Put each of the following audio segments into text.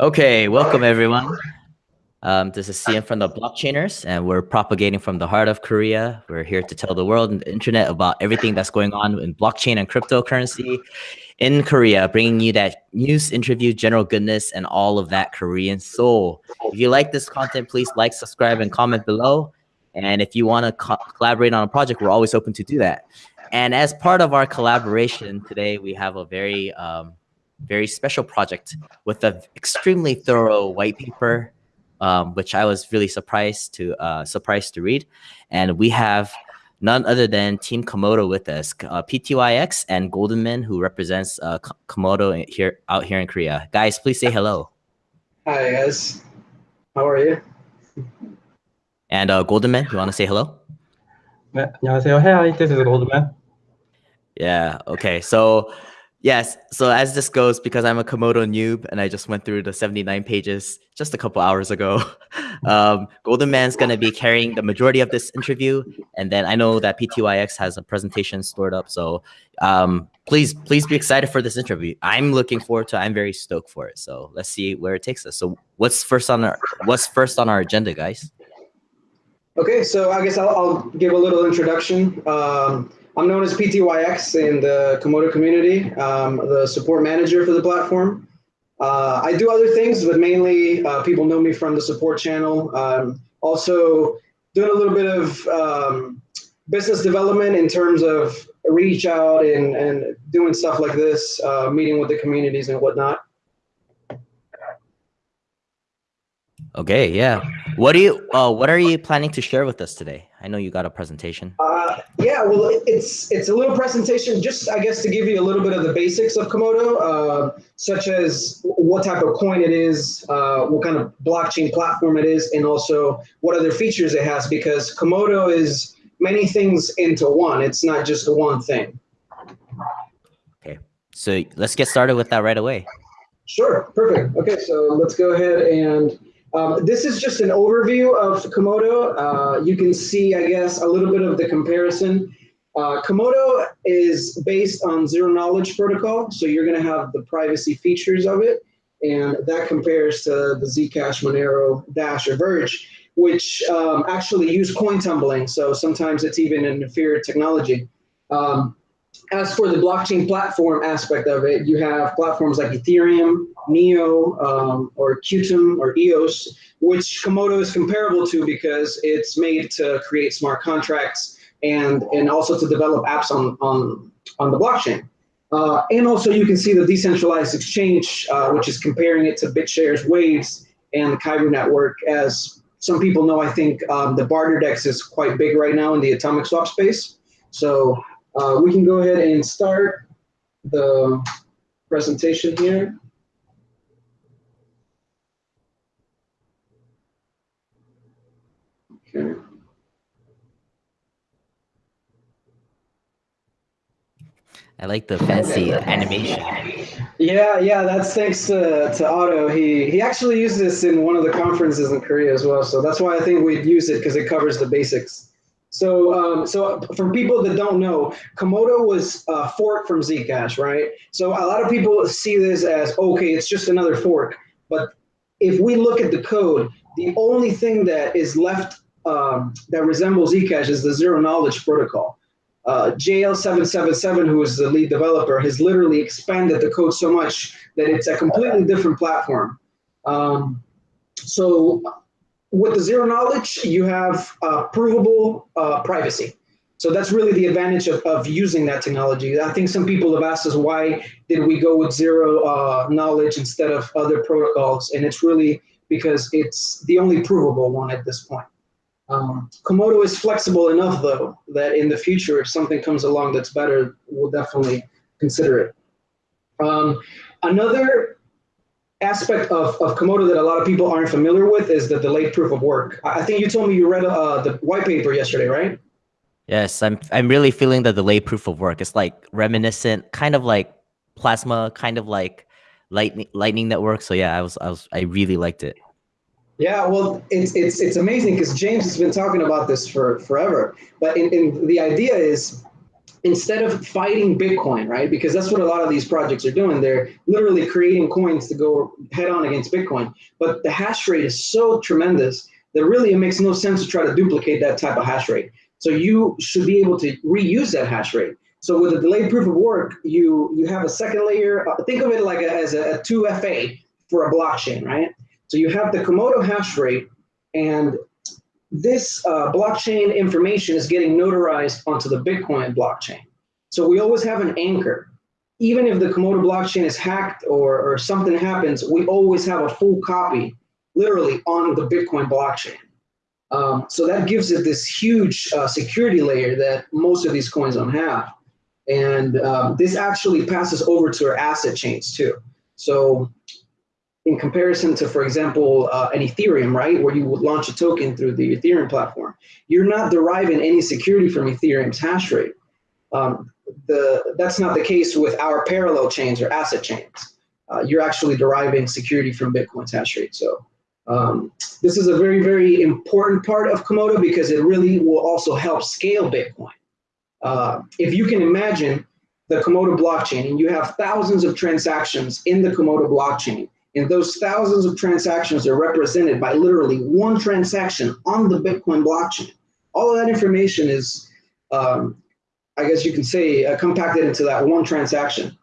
Okay, welcome everyone. Um, this is Cian from the Blockchainers, and we're propagating from the heart of Korea. We're here to tell the world and the internet about everything that's going on in blockchain and cryptocurrency in Korea, bringing you that news, interview, general goodness, and all of that Korean soul. If you like this content, please like, subscribe, and comment below. And if you want to co collaborate on a project, we're always open to do that. And as part of our collaboration today, we have a very um, very special project with an extremely thorough white paper, um, which I was really surprised to uh, surprised to read. And we have none other than Team Komodo with us, uh, PTYX and Goldenman, who represents uh, Komodo here out here in Korea. Guys, please say hello. Hi guys, how are you? And uh, Goldenman, you want to say hello? 안녕하세요. Hi, this is Goldenman. Yeah. Okay. So Yes. So as this goes, because I'm a Komodo noob and I just went through the 79 pages just a couple hours ago, um, Goldenman's going to be carrying the majority of this interview. And then I know that PTYX has a presentation stored up. So um, please, please be excited for this interview. I'm looking forward to I'm very stoked for it. So let's see where it takes us. So what's first on our what's first on our agenda, guys? Okay, so I guess I'll, I'll give a little introduction. Um, I'm known as PTYX in the Komodo community, um, the support manager for the platform. Uh, I do other things, but mainly uh, people know me from the support channel. Um, also doing a little bit of um, business development in terms of reach out and, and doing stuff like this, uh, meeting with the communities and whatnot. Okay, yeah. What do you uh, what are you planning to share with us today? I know you got a presentation. Uh, yeah, well, it's it's a little presentation, just I guess to give you a little bit of the basics of Komodo, uh, such as what type of coin it is, uh, what kind of blockchain platform it is, and also what other features it has. Because Komodo is many things into one. It's not just one thing. Okay, so let's get started with that right away. Sure, perfect. Okay, so let's go ahead and um, this is just an overview of Komodo. Uh, you can see, I guess, a little bit of the comparison. Uh, Komodo is based on zero knowledge protocol, so you're going to have the privacy features of it, and that compares to the Zcash, Monero, Dash, or Verge, which um, actually use coin tumbling. So sometimes it's even an inferior technology. Um, as for the blockchain platform aspect of it, you have platforms like Ethereum, Neo, um, or Qtum, or EOS, which Komodo is comparable to because it's made to create smart contracts and, and also to develop apps on, on, on the blockchain. Uh, and also you can see the decentralized exchange, uh, which is comparing it to BitShares Waves and the Kyber network. As some people know, I think um, the BarterDEX is quite big right now in the atomic swap space. So uh, we can go ahead and start the presentation here. I like the fancy animation. Yeah, yeah, that's thanks to, to Otto. He he actually used this in one of the conferences in Korea as well. So that's why I think we'd use it because it covers the basics. So, um, so for people that don't know, Komodo was a fork from Zcash, right? So a lot of people see this as, okay, it's just another fork. But if we look at the code, the only thing that is left um, that resembles Zcash is the zero knowledge protocol. Uh, JL777, who is the lead developer, has literally expanded the code so much that it's a completely different platform. Um, so with the zero knowledge, you have uh, provable uh, privacy. So that's really the advantage of, of using that technology. I think some people have asked us why did we go with zero uh, knowledge instead of other protocols, and it's really because it's the only provable one at this point. Um, Komodo is flexible enough, though, that in the future, if something comes along that's better, we'll definitely consider it. Um, another aspect of, of Komodo that a lot of people aren't familiar with is the delayed proof of work. I think you told me you read uh, the white paper yesterday, right? Yes, I'm I'm really feeling the delayed proof of work. It's like reminiscent, kind of like plasma, kind of like lightning lightning network. So yeah, I was I was I really liked it. Yeah, well, it's it's it's amazing because James has been talking about this for forever. But in, in the idea is instead of fighting Bitcoin, right? Because that's what a lot of these projects are doing. They're literally creating coins to go head on against Bitcoin. But the hash rate is so tremendous that really it makes no sense to try to duplicate that type of hash rate. So you should be able to reuse that hash rate. So with a delayed proof of work, you you have a second layer. Think of it like a, as a, a 2FA for a blockchain, right? So you have the Komodo hash rate, and this uh, blockchain information is getting notarized onto the Bitcoin blockchain. So we always have an anchor. Even if the Komodo blockchain is hacked or, or something happens, we always have a full copy, literally on the Bitcoin blockchain. Um, so that gives it this huge uh, security layer that most of these coins don't have. And um, this actually passes over to our asset chains too. So in comparison to, for example, uh, an Ethereum, right, where you would launch a token through the Ethereum platform, you're not deriving any security from Ethereum's hash rate. Um, the, that's not the case with our parallel chains or asset chains. Uh, you're actually deriving security from Bitcoin's hash rate. So um, this is a very, very important part of Komodo because it really will also help scale Bitcoin. Uh, if you can imagine the Komodo blockchain and you have thousands of transactions in the Komodo blockchain, and those thousands of transactions are represented by literally one transaction on the Bitcoin blockchain. All of that information is, um, I guess you can say, uh, compacted into that one transaction.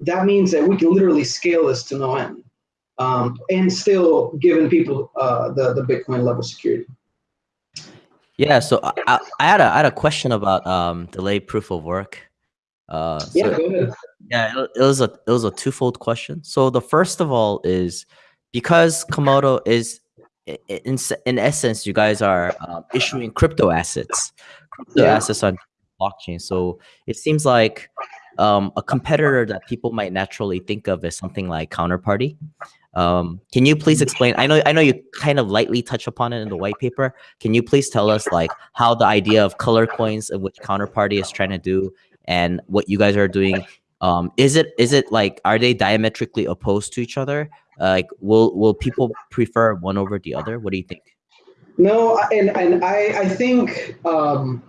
That means that we can literally scale this to no end um, and still giving people uh, the, the Bitcoin level security. Yeah, so I, I, had a I had a question about um, delayed proof of work. Uh, so yeah, go ahead. Yeah, it, it was a it was a twofold question. So the first of all is because Komodo is in in essence, you guys are um, issuing crypto assets, crypto yeah. assets on blockchain. So it seems like um, a competitor that people might naturally think of as something like Counterparty. Um, can you please explain? I know I know you kind of lightly touch upon it in the white paper. Can you please tell us like how the idea of color coins and which Counterparty is trying to do and what you guys are doing um is it is it like are they diametrically opposed to each other? Uh, like will will people prefer one over the other? What do you think? No and and i i think um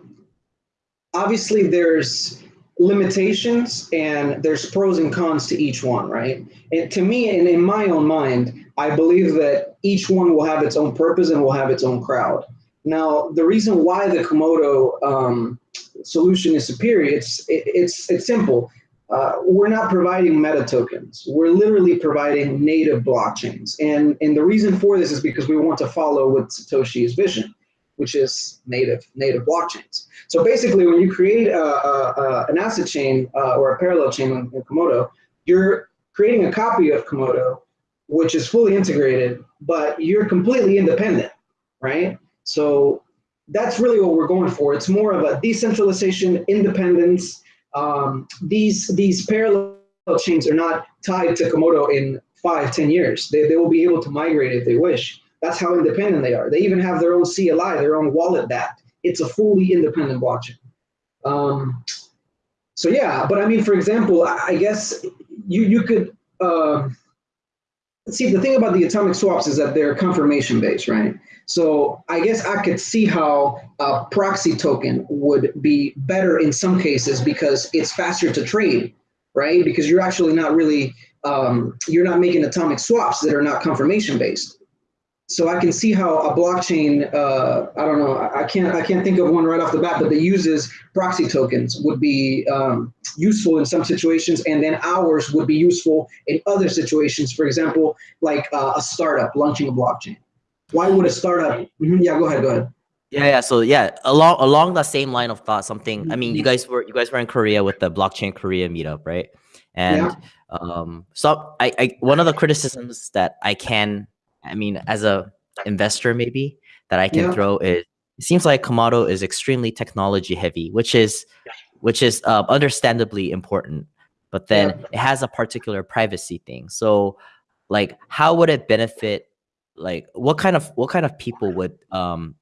obviously there's limitations and there's pros and cons to each one right? And to me and in my own mind i believe that each one will have its own purpose and will have its own crowd. Now the reason why the komodo um, solution is superior it's it, it's it's simple uh, we're not providing meta tokens. We're literally providing native blockchains. And, and the reason for this is because we want to follow with Satoshi's vision, which is native native blockchains. So basically, when you create a, a, a, an asset chain uh, or a parallel chain in, in Komodo, you're creating a copy of Komodo, which is fully integrated, but you're completely independent, right? So that's really what we're going for. It's more of a decentralization, independence, um, these these parallel chains are not tied to Komodo in five, ten years. They, they will be able to migrate if they wish. That's how independent they are. They even have their own CLI, their own wallet that. It's a fully independent blockchain. Um, so yeah, but I mean, for example, I, guess you you could uh, see the thing about the atomic swaps is that they're confirmation based, right? So I guess I could see how a proxy token would be better in some cases because it's faster to trade, right? Because you're actually not really um, you're not making atomic swaps that are not confirmation based. So I can see how a blockchain, uh, I don't know, I can't I can't think of one right off the bat, but that uses proxy tokens would be um, useful in some situations, and then ours would be useful in other situations. For example, like uh, a startup launching a blockchain why would a startup? Mm-hmm, yeah, go ahead. Go ahead. Yeah, yeah. So yeah, along along the same line of thought, something. I mean, you guys were you guys were in Korea with the blockchain Korea meetup, right? And yeah. um, so I, I one of the criticisms that I can, I mean, as a investor maybe that I can yeah. throw is it seems like Komodo is extremely technology heavy, which is which is uh, understandably important, but then yeah. it has a particular privacy thing. So, like, how would it benefit like what kind of what kind of people would um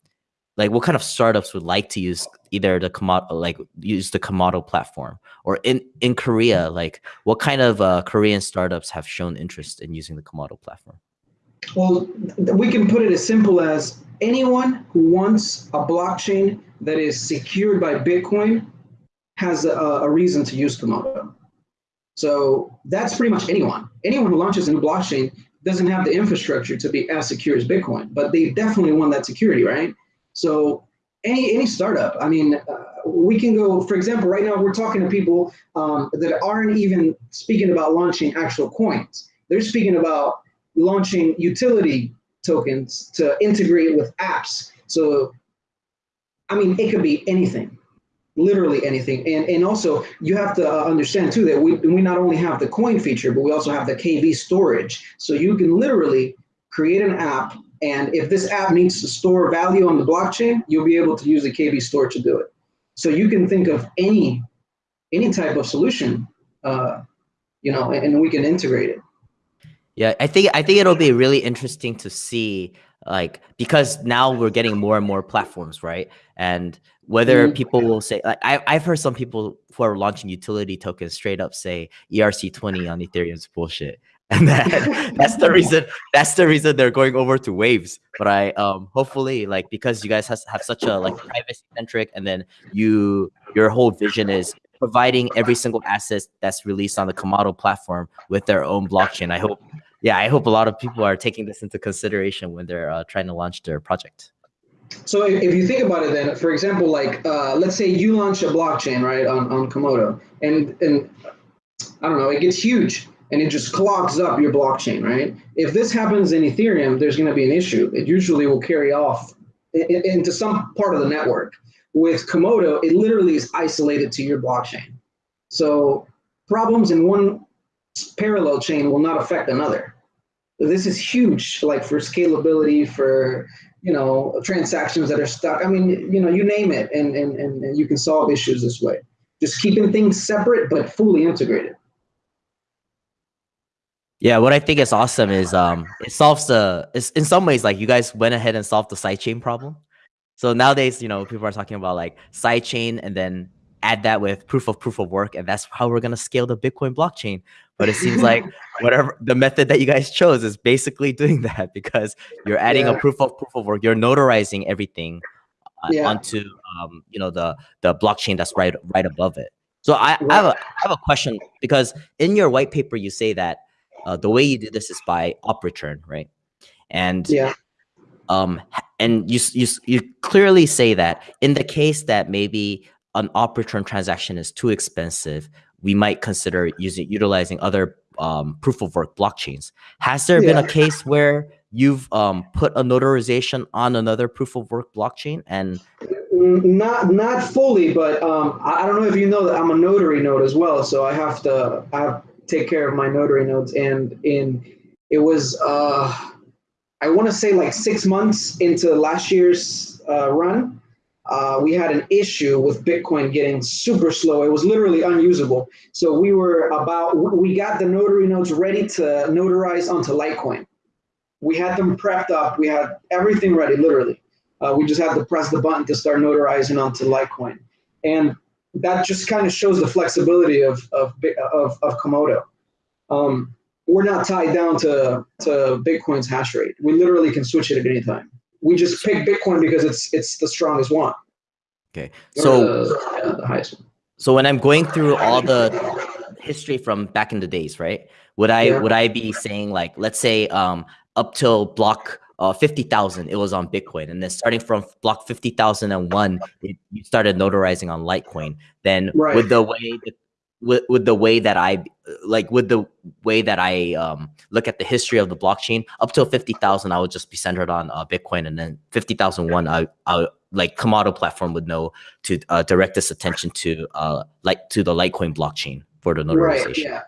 like what kind of startups would like to use either the Komodo like use the Komodo platform or in in Korea like what kind of uh, Korean startups have shown interest in using the Komodo platform? Well, we can put it as simple as anyone who wants a blockchain that is secured by Bitcoin has a, a reason to use Komodo. So that's pretty much anyone. Anyone who launches a new blockchain doesn't have the infrastructure to be as secure as Bitcoin, but they definitely want that security, right? So any any startup, I mean, uh, we can go. For example, right now we're talking to people um, that aren't even speaking about launching actual coins. They're speaking about launching utility tokens to integrate with apps. So, I mean, it could be anything literally anything. And and also you have to uh, understand too that we we not only have the coin feature, but we also have the KV storage. So you can literally create an app, and if this app needs to store value on the blockchain, you'll be able to use the KV store to do it. So you can think of any any type of solution, uh, you know, and, and we can integrate it. Yeah, I think I think it'll be really interesting to see like because now we're getting more and more platforms, right? And whether mm. people will say like I, I've heard some people who are launching utility tokens straight up say ERC20 on Ethereum is bullshit. And that, that's the reason that's the reason they're going over to waves. But I um hopefully like because you guys has, have such a like privacy centric and then you your whole vision is providing every single asset that's released on the Komodo platform with their own blockchain. I hope yeah, I hope a lot of people are taking this into consideration when they're uh, trying to launch their project. So if, you think about it, then for example, like uh, let's say you launch a blockchain right on, on Komodo, and and I don't know, it gets huge and it just clogs up your blockchain, right? If this happens in Ethereum, there's going to be an issue. It usually will carry off into some part of the network. With Komodo, it literally is isolated to your blockchain. So problems in one parallel chain will not affect another. This is huge, like for scalability, for you know transactions that are stuck. I mean, you know, you name it, and and and you can solve issues this way. Just keeping things separate but fully integrated. Yeah, what I think is awesome is um it solves the it's in some ways like you guys went ahead and solved the sidechain problem. So nowadays, you know, people are talking about like sidechain and then add that with proof of proof of work, and that's how we're gonna scale the Bitcoin blockchain. But it seems like whatever the method that you guys chose is basically doing that because you're adding yeah. a proof of proof of work. You're notarizing everything uh, yeah. onto um, you know the the blockchain that's right right above it. So I, I, have a I have a question because in your white paper you say that uh, the way you do this is by op return, right? And yeah. Um, and you, you you clearly say that in the case that maybe an op return transaction is too expensive, we might consider using utilizing other um, proof of work blockchains. Has there yeah. been a case where you've um, put a notarization on another proof of work blockchain and not not fully, but um, I don't know if you know that I'm a notary node as well, so I have to I have to take care of my notary nodes, and in it was uh, I want to say like six months into last year's uh, run uh, we had an issue with Bitcoin getting super slow. It was literally unusable. So we were about, we got the notary nodes ready to notarize onto Litecoin. We had them prepped up. We had everything ready, literally. Uh, we just had to press the button to start notarizing onto Litecoin. And that just kind of shows the flexibility of, of, of, of Komodo. Um, we're not tied down to, to Bitcoin's hash rate. We literally can switch it at any time we just pick Bitcoin because it's it's the strongest one. Okay, so the, the highest one. So when I'm going through all the history from back in the days, right? Would I yeah. would I be saying like, let's say, um, up till block uh, 50,000, it was on Bitcoin. And then starting from block 50,001, you started notarizing on Litecoin. Then right. with the way the with, with the way that I like with the way that I um, look at the history of the blockchain up till 50,000 I would just be centered on uh, Bitcoin and then 50,001 I, I like Komodo platform would know to uh, direct this attention to uh, like to the Litecoin blockchain for the notarization. Right, yeah.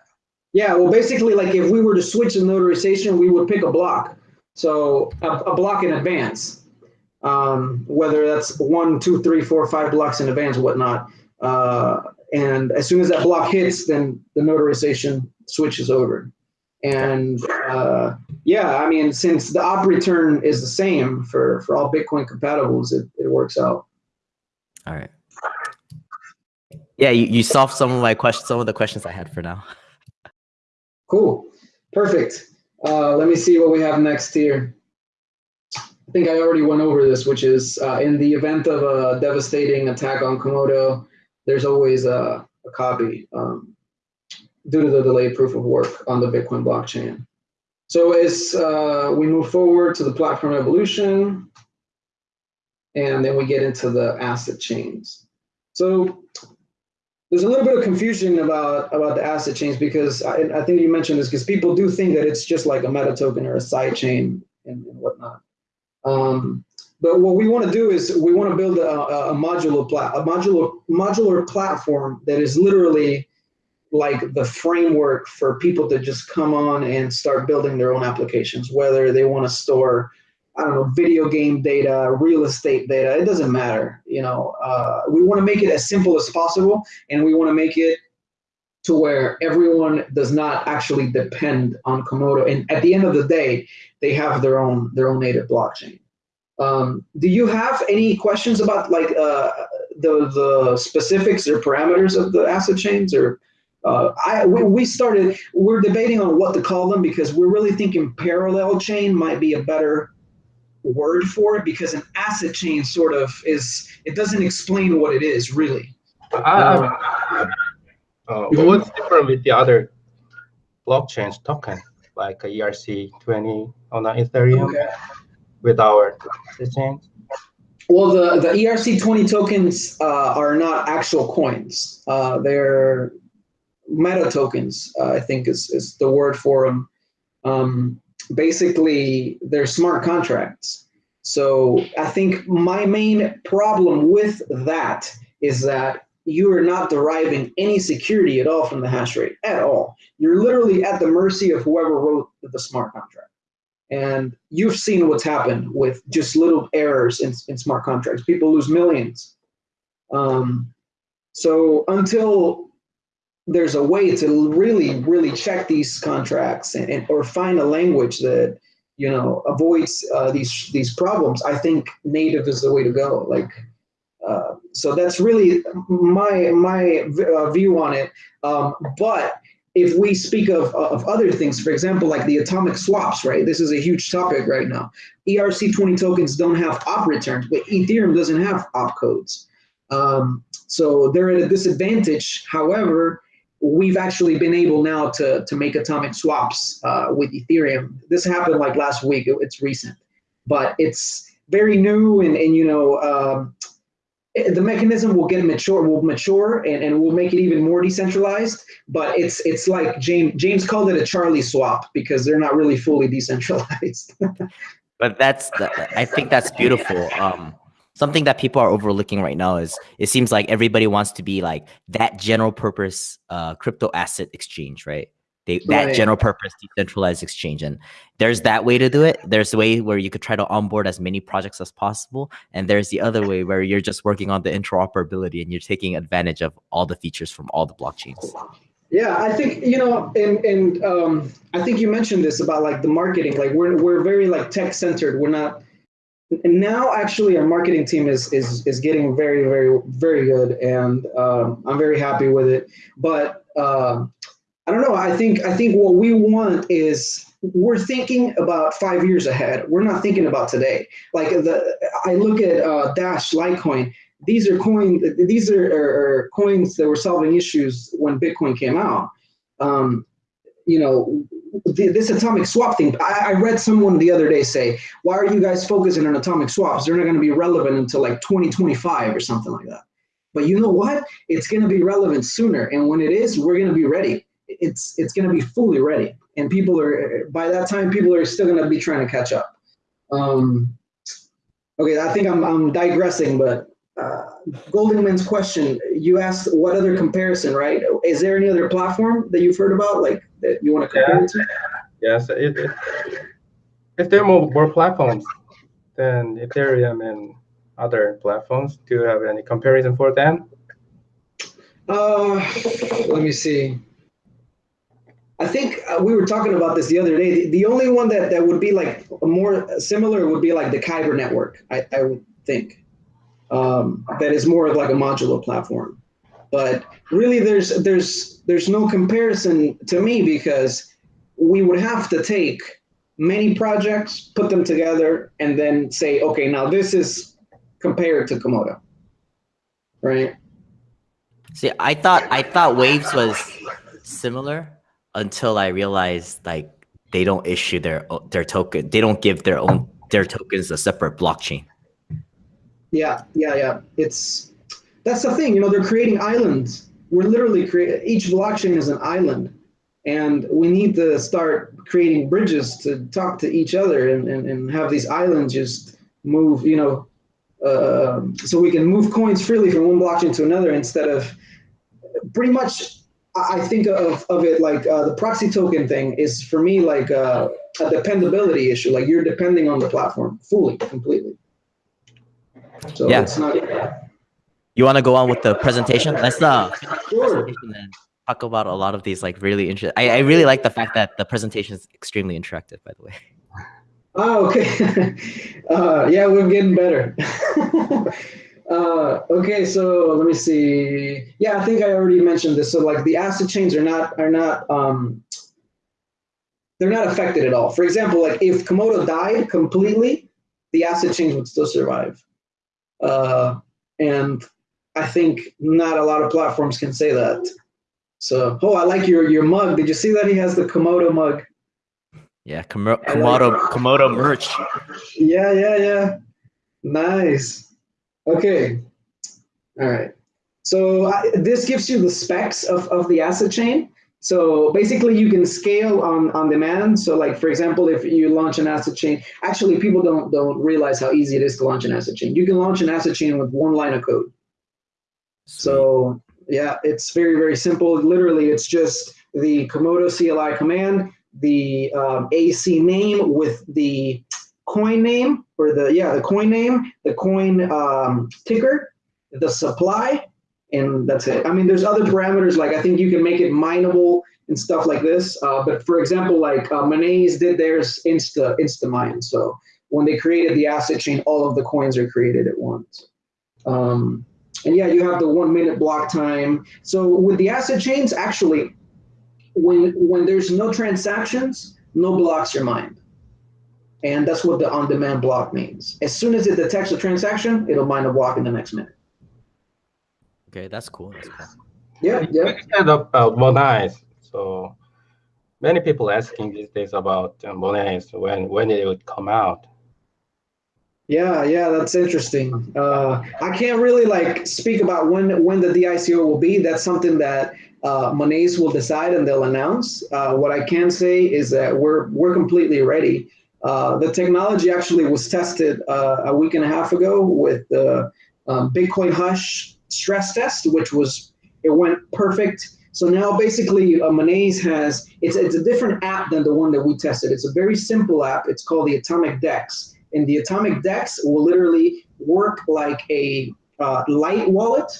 Yeah, well basically like if we were to switch the notarization we would pick a block. So a, a block in advance. Um, whether that's one, two, three, four, five blocks in advance, whatnot. Uh, and as soon as that block hits, then the notarization switches over. And uh, yeah, I mean, since the op return is the same for, for all Bitcoin compatibles, it, it works out. All right. Yeah, you, you solved some of my questions, some of the questions I had for now. Cool. Perfect. Uh, let me see what we have next here. I think I already went over this, which is uh, in the event of a devastating attack on Komodo, there's always a, a copy um, due to the delayed proof of work on the Bitcoin blockchain. So as uh, we move forward to the platform evolution, and then we get into the asset chains. So there's a little bit of confusion about about the asset chains because I, I think you mentioned this because people do think that it's just like a meta token or a side chain and, and whatnot. Um, but what we want to do is we want to build a, a modular plat a modular modular platform that is literally like the framework for people to just come on and start building their own applications, whether they want to store I don't know, video game data, real estate data, it doesn't matter. You know, uh, we want to make it as simple as possible and we want to make it to where everyone does not actually depend on Komodo. And at the end of the day, they have their own their own native blockchain. Um, do you have any questions about like uh, the the specifics or parameters of the asset chains or uh, I we, we started we're debating on what to call them because we're really thinking parallel chain might be a better word for it because an asset chain sort of is it doesn't explain what it is really. Uh, uh, what's different with the other blockchains token like ERC20 on Ethereum okay. with our asset chains? Well, the, the ERC20 tokens uh, are not actual coins. Uh, they're meta tokens, uh, I think is, is the word for them. Um, basically they're smart contracts. So I think my main problem with that is that you are not deriving any security at all from the hash rate at all. You're literally at the mercy of whoever wrote the smart contract. And you've seen what's happened with just little errors in, in smart contracts. People lose millions. Um, so until there's a way to really, really check these contracts and, and or find a language that you know avoids uh, these these problems. I think native is the way to go. Like, uh, so that's really my my uh, view on it. Um, but if we speak of, of other things, for example, like the atomic swaps, right? This is a huge topic right now. ERC20 tokens don't have op returns, but Ethereum doesn't have op codes. Um, so they're at a disadvantage. However, we've actually been able now to, to make atomic swaps uh, with Ethereum. This happened like last week, it's recent, but it's very new and, and you know, um, the mechanism will get mature, will mature and, and will make it even more decentralized, but it's it's like James James called it a Charlie swap because they're not really fully decentralized. but that's, I think that's beautiful. Um, something that people are overlooking right now is it seems like everybody wants to be like that general purpose uh, crypto asset exchange, right? They, that right. general purpose decentralized exchange. And there's that way to do it. There's a way where you could try to onboard as many projects as possible. And there's the other way where you're just working on the interoperability and you're taking advantage of all the features from all the blockchains. Yeah, I think you know, and and um, I think you mentioned this about like the marketing. Like we're we're very like tech centered. We're not and now actually our marketing team is is is getting very very very good and um, i'm very happy with it but uh, i don't know i think i think what we want is we're thinking about five years ahead we're not thinking about today like the i look at uh, dash litecoin these are coins these are, are, are, coins that were solving issues when bitcoin came out um, you know this atomic swap thing. I, I, read someone the other day say, "Why are you guys focusing on atomic swaps? They're not going to be relevant until like 2025 or something like that." But you know what? It's going to be relevant sooner, and when it is, we're going to be ready. It's it's going to be fully ready, and people are by that time people are still going to be trying to catch up. Um, okay, I think I'm I'm digressing, but uh, Goldenman's question, you asked what other comparison, right? Is there any other platform that you've heard about, like that you want to compare yeah. it to? Yes, it, it, if there are more, more platforms than Ethereum and other platforms, do you have any comparison for them? Uh, let me see. I think uh, we were talking about this the other day. The, the, only one that, that would be like more similar would be like the Kyber network, I, I would think um, that is more of like a modular platform. But really, there's there's there's no comparison to me because we would have to take many projects, put them together, and then say, okay, now this is compared to Komodo, right? See, I thought I thought Waves was similar until I realized like they don't issue their their token. They don't give their own their tokens a separate blockchain. Yeah, yeah, yeah. It's that's the thing. You know, they're creating islands. We're literally creating each blockchain is an island, and we need to start creating bridges to talk to each other and, and, and have these islands just move. You know, uh, so we can move coins freely from one blockchain to another instead of pretty much I think of, of it like uh, the proxy token thing is for me like uh, a dependability issue. Like you're depending on the platform fully, completely. So Yeah. it's not. You want to go on with the presentation? Let's uh, Sure. talk about a lot of these like really interesting. I, I really like the fact that the presentation is extremely interactive. By the way. Oh, okay. uh, yeah, we're getting better. uh, okay, so let me see. Yeah, I think I already mentioned this. So like the asset chains are not are not um, they're not affected at all. For example, like if Komodo died completely, the asset chains would still survive. Uh, and I think not a lot of platforms can say that. So, oh, I like your your mug. Did you see that he has the Komodo mug? Yeah, Komo- I like Komodo Komodo merch. Yeah, yeah, yeah. Nice. Okay. All right. So I, this gives you the specs of, of the asset chain. So basically you can scale on, on demand. So like, for example, if you launch an asset chain, actually people don't, don't realize how easy it is to launch an asset chain. You can launch an asset chain with one line of code. So yeah, it's very, very simple. Literally, it's just the Komodo CLI command, the um, AC name with the coin name or the, yeah, the coin name, the coin um, ticker, the supply, and that's it. I mean, there's other parameters, like I think you can make it mineable and stuff like this. Uh, but for example, like uh, Monaize did theirs Insta, Insta mine. So when they created the asset chain, all of the coins are created at once. Um, and yeah, you have the one minute block time. So with the asset chains, actually, when when there's no transactions, no blocks are mined. And that's what the on-demand block means. As soon as it detects a transaction, it'll mine a block in the next minute. Okay, that's cool. That's cool. Yeah, yeah. You said about Monaize. So many people asking these days about uh, Monaize when when it would come out. Yeah, yeah, that's interesting. Uh, I can't really like speak about when when the DICO will be. That's something that uh, Monaize will decide and they'll announce. Uh, what I can say is that we're we're completely ready. Uh, the technology actually was tested uh, a week and a half ago with the um, Bitcoin Hush stress test, which was it went perfect. So now basically, uh, has it's it's a different app than the one that we tested. It's a very simple app. It's called the Atomic Dex and the atomic dex will literally work like a uh, light wallet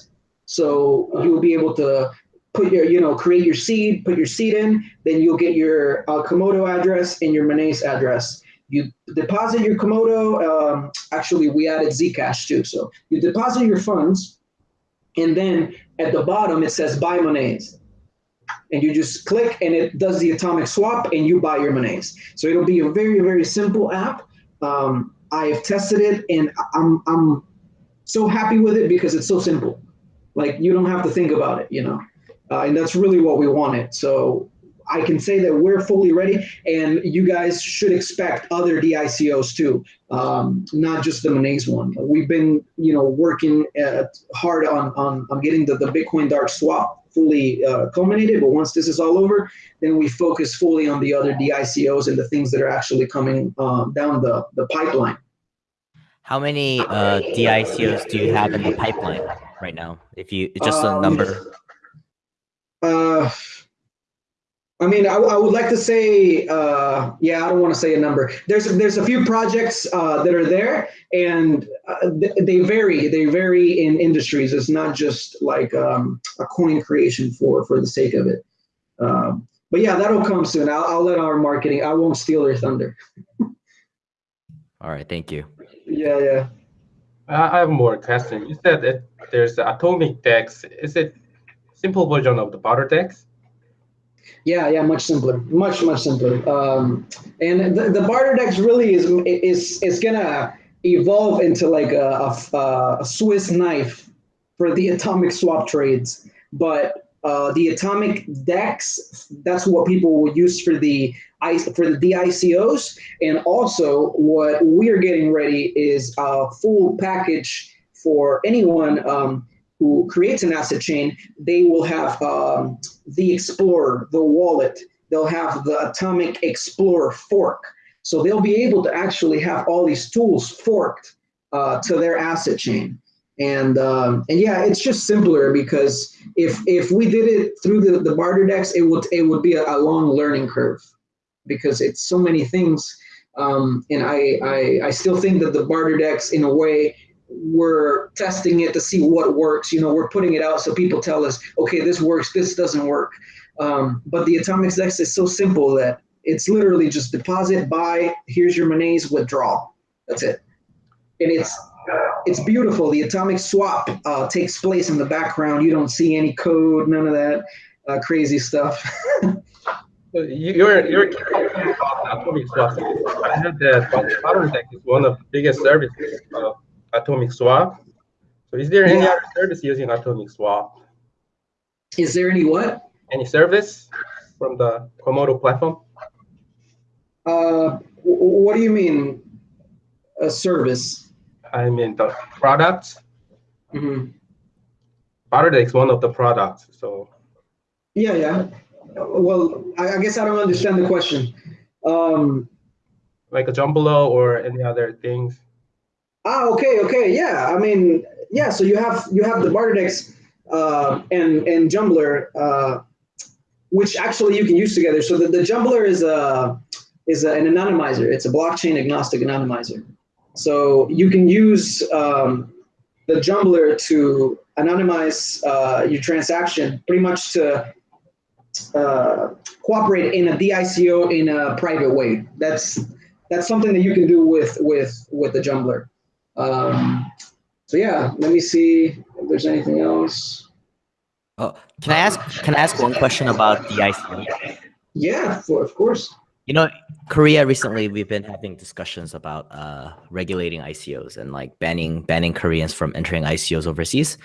so you'll be able to put your you know create your seed put your seed in then you'll get your uh, komodo address and your Monaize address you deposit your komodo um, actually we added zcash too. So you deposit your funds and then at the bottom it says buy Monaize and you just click and it does the atomic swap and you buy your Monaize so it'll be a very very simple app. Um, I have tested it and I'm I'm so happy with it because it's so simple. Like you don't have to think about it, you know, uh, and that's really what we wanted. So I can say that we're fully ready, and you guys should expect other DICOs too, um, not just the Monaize one. We've been, you know, working uh, hard on, on on getting the, the Bitcoin Dark Swap fully uh, culminated. But once this is all over, then we focus fully on the other DICOs and the things that are actually coming um, down the, the pipeline. How many uh, DICOs do you have in the pipeline right now? If you just a Um, number. Uh, I mean, I, I would like to say, uh, yeah, I don't want to say a number. There's there's a few projects uh, that are there, and uh, th- they vary. They vary in industries. It's not just like um, a coin creation for for the sake of it. Um, but yeah, that'll come soon. I'll, I'll let our marketing. I won't steal their thunder. All right, thank you. Yeah, yeah. I I have more question. You said that there's the atomic dex. Is it simple version of the barter dex? Yeah, yeah, much simpler, much much simpler. Um, and the, the barter dex really is is is gonna evolve into like a, a, a Swiss knife for the atomic swap trades. but uh, the atomic DEX, that's what people will use for the for the DICOs. And also what we are getting ready is a full package for anyone um, who creates an asset chain. They will have um, the Explorer, the wallet. They'll have the Atomic Explorer fork. So they'll be able to actually have all these tools forked uh, to their asset chain. And um, and yeah, it's just simpler because if if we did it through the, the barter DEX, it would it would be a, a long learning curve because it's so many things. Um, and I, I I still think that the barter DEX, in a way, we're testing it to see what works. You know, we're putting it out so people tell us, okay, this works, this doesn't work. Um, but the Atomic DEX is so simple that it's literally just deposit, buy, here's your monies, withdraw. That's it. And it's it's beautiful. The atomic swap uh, takes place in the background. You don't see any code, none of that uh, crazy stuff. you're you're about atomic swap. I heard that BarterDEX is one of the biggest services of atomic swap. So is there any yeah. other service using atomic swap? Is there any what? Any service from the Komodo platform? Uh, what do you mean? A service? I mean the product. Mm-hmm. is one of the products. So. Yeah, yeah. Well, I, I guess I don't understand the question. Um, like a Jumblr or any other things. Ah, okay, okay, yeah. I mean, yeah. So you have you have the BarterDEX uh, and and Jumblr, uh, which actually you can use together. So the, the Jumblr is a is a, an anonymizer. It's a blockchain agnostic anonymizer. So you can use um, the Jumblr to anonymize uh, your transaction pretty much to uh, cooperate in a DICO in a private way. That's that's something that you can do with with with the Jumblr. Um, so yeah, let me see if there's anything else. Oh, can I ask? Can I ask one question about the ICO? Yeah, for, of course. You know, Korea recently we've been having discussions about uh, regulating ICOs and like banning banning Koreans from entering ICOs overseas.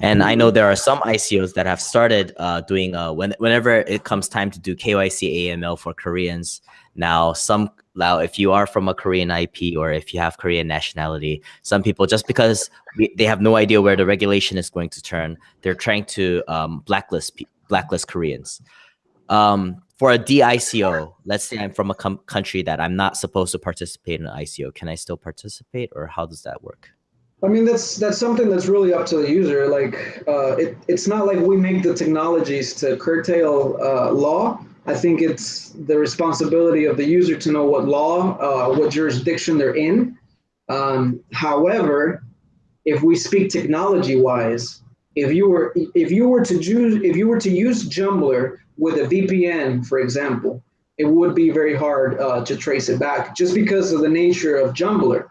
And I know there are some ICOs that have started uh, doing uh, when whenever it comes time to do KYC AML for Koreans. Now, some now if you are from a Korean IP or if you have Korean nationality, some people just because they have no idea where the regulation is going to turn, they're trying to um, blacklist blacklist Koreans. Um, for a DICO, let's say I'm from a country that I'm not supposed to participate in an ICO, can I still participate or how does that work? I mean, that's that's something that's really up to the user. Like, uh, it, it's not like we make the technologies to curtail uh, law. I think it's the responsibility of the user to know what law, uh, what jurisdiction they're in. Um, however, if we speak technology-wise, if you were if you were to use if you were to use Jumblr with a VPN, for example, it would be very hard uh, to trace it back just because of the nature of Jumblr.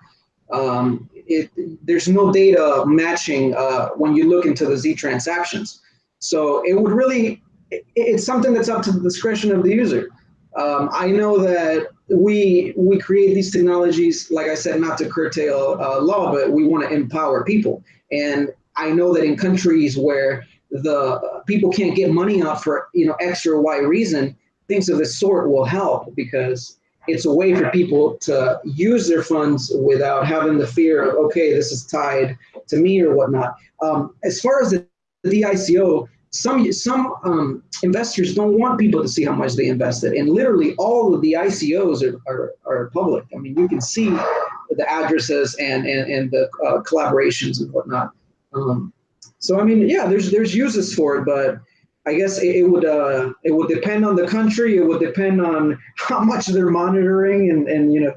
Um, it, there's no data matching uh, when you look into the Z transactions. So it would really, it, it's something that's up to the discretion of the user. Um, I know that we we create these technologies, like I said, not to curtail uh, law, but we want to empower people. And I know that in countries where the people can't get money out for you know X or Y reason, things of this sort will help because it's a way for people to use their funds without having the fear of okay, this is tied to me or whatnot. Um, as far as the, the DICO, some some um, investors don't want people to see how much they invested, and literally all of the ICOs are, are, are public. I mean, you can see the addresses and and, and the uh, collaborations and whatnot. Um, so I mean, yeah, there's there's uses for it, but I guess it, it would uh, it would depend on the country. It would depend on how much they're monitoring and and you know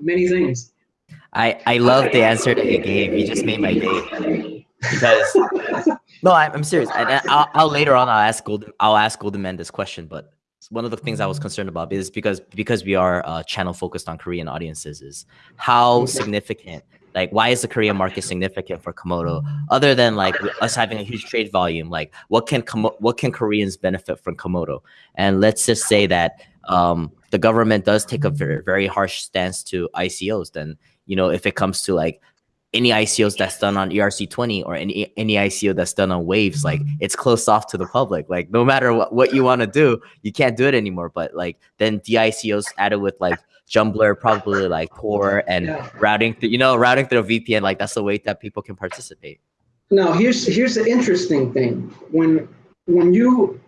many things. I I love the answer that you gave. You just made my day because no, I'm, I'm serious. I, uh, I'll, I'll later on I'll ask Golden I'll ask Goldenman this question, but one of the things I was mm-hmm. concerned about is because because we are a channel focused on Korean audiences is how mm-hmm. significant like, why is the Korean market significant for Komodo? Other than like us having a huge trade volume, like what can what can Koreans benefit from Komodo? And let's just say that um, the government does take a very very harsh stance to ICOs. Then you know if it comes to like any ICOs that's done on ERC20 or any any ICO that's done on waves, like it's closed off to the public. Like no matter what, what you want to do, you can't do it anymore. But like then DICOs added with like Jumblr, probably like Tor and Yeah. routing, th- you know, routing through a VPN. Like that's the way that people can participate. Now here's here's the interesting thing. When when you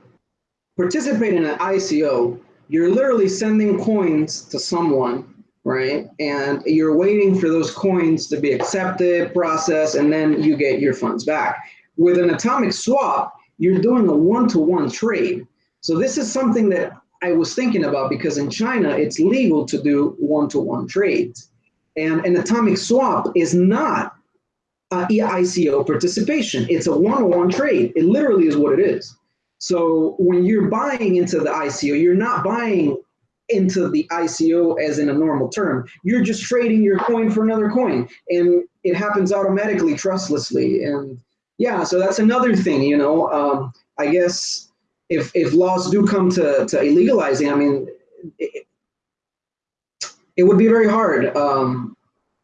participate in an ICO, you're literally sending coins to someone, right? And you're waiting for those coins to be accepted, processed, and then you get your funds back. With an atomic swap, you're doing a one-to-one trade. So this is something that I was thinking about because in China it's legal to do one-to-one trades. And an atomic swap is not uh, ICO participation. It's a one-on-one trade. It literally is what it is. So when you're buying into the ICO, you're not buying into the ICO as in a normal term. You're just trading your coin for another coin, and it happens automatically, trustlessly. And yeah, so that's another thing. You know, um, I guess if if laws do come to to illegalizing, I mean, it, it would be very hard. Um,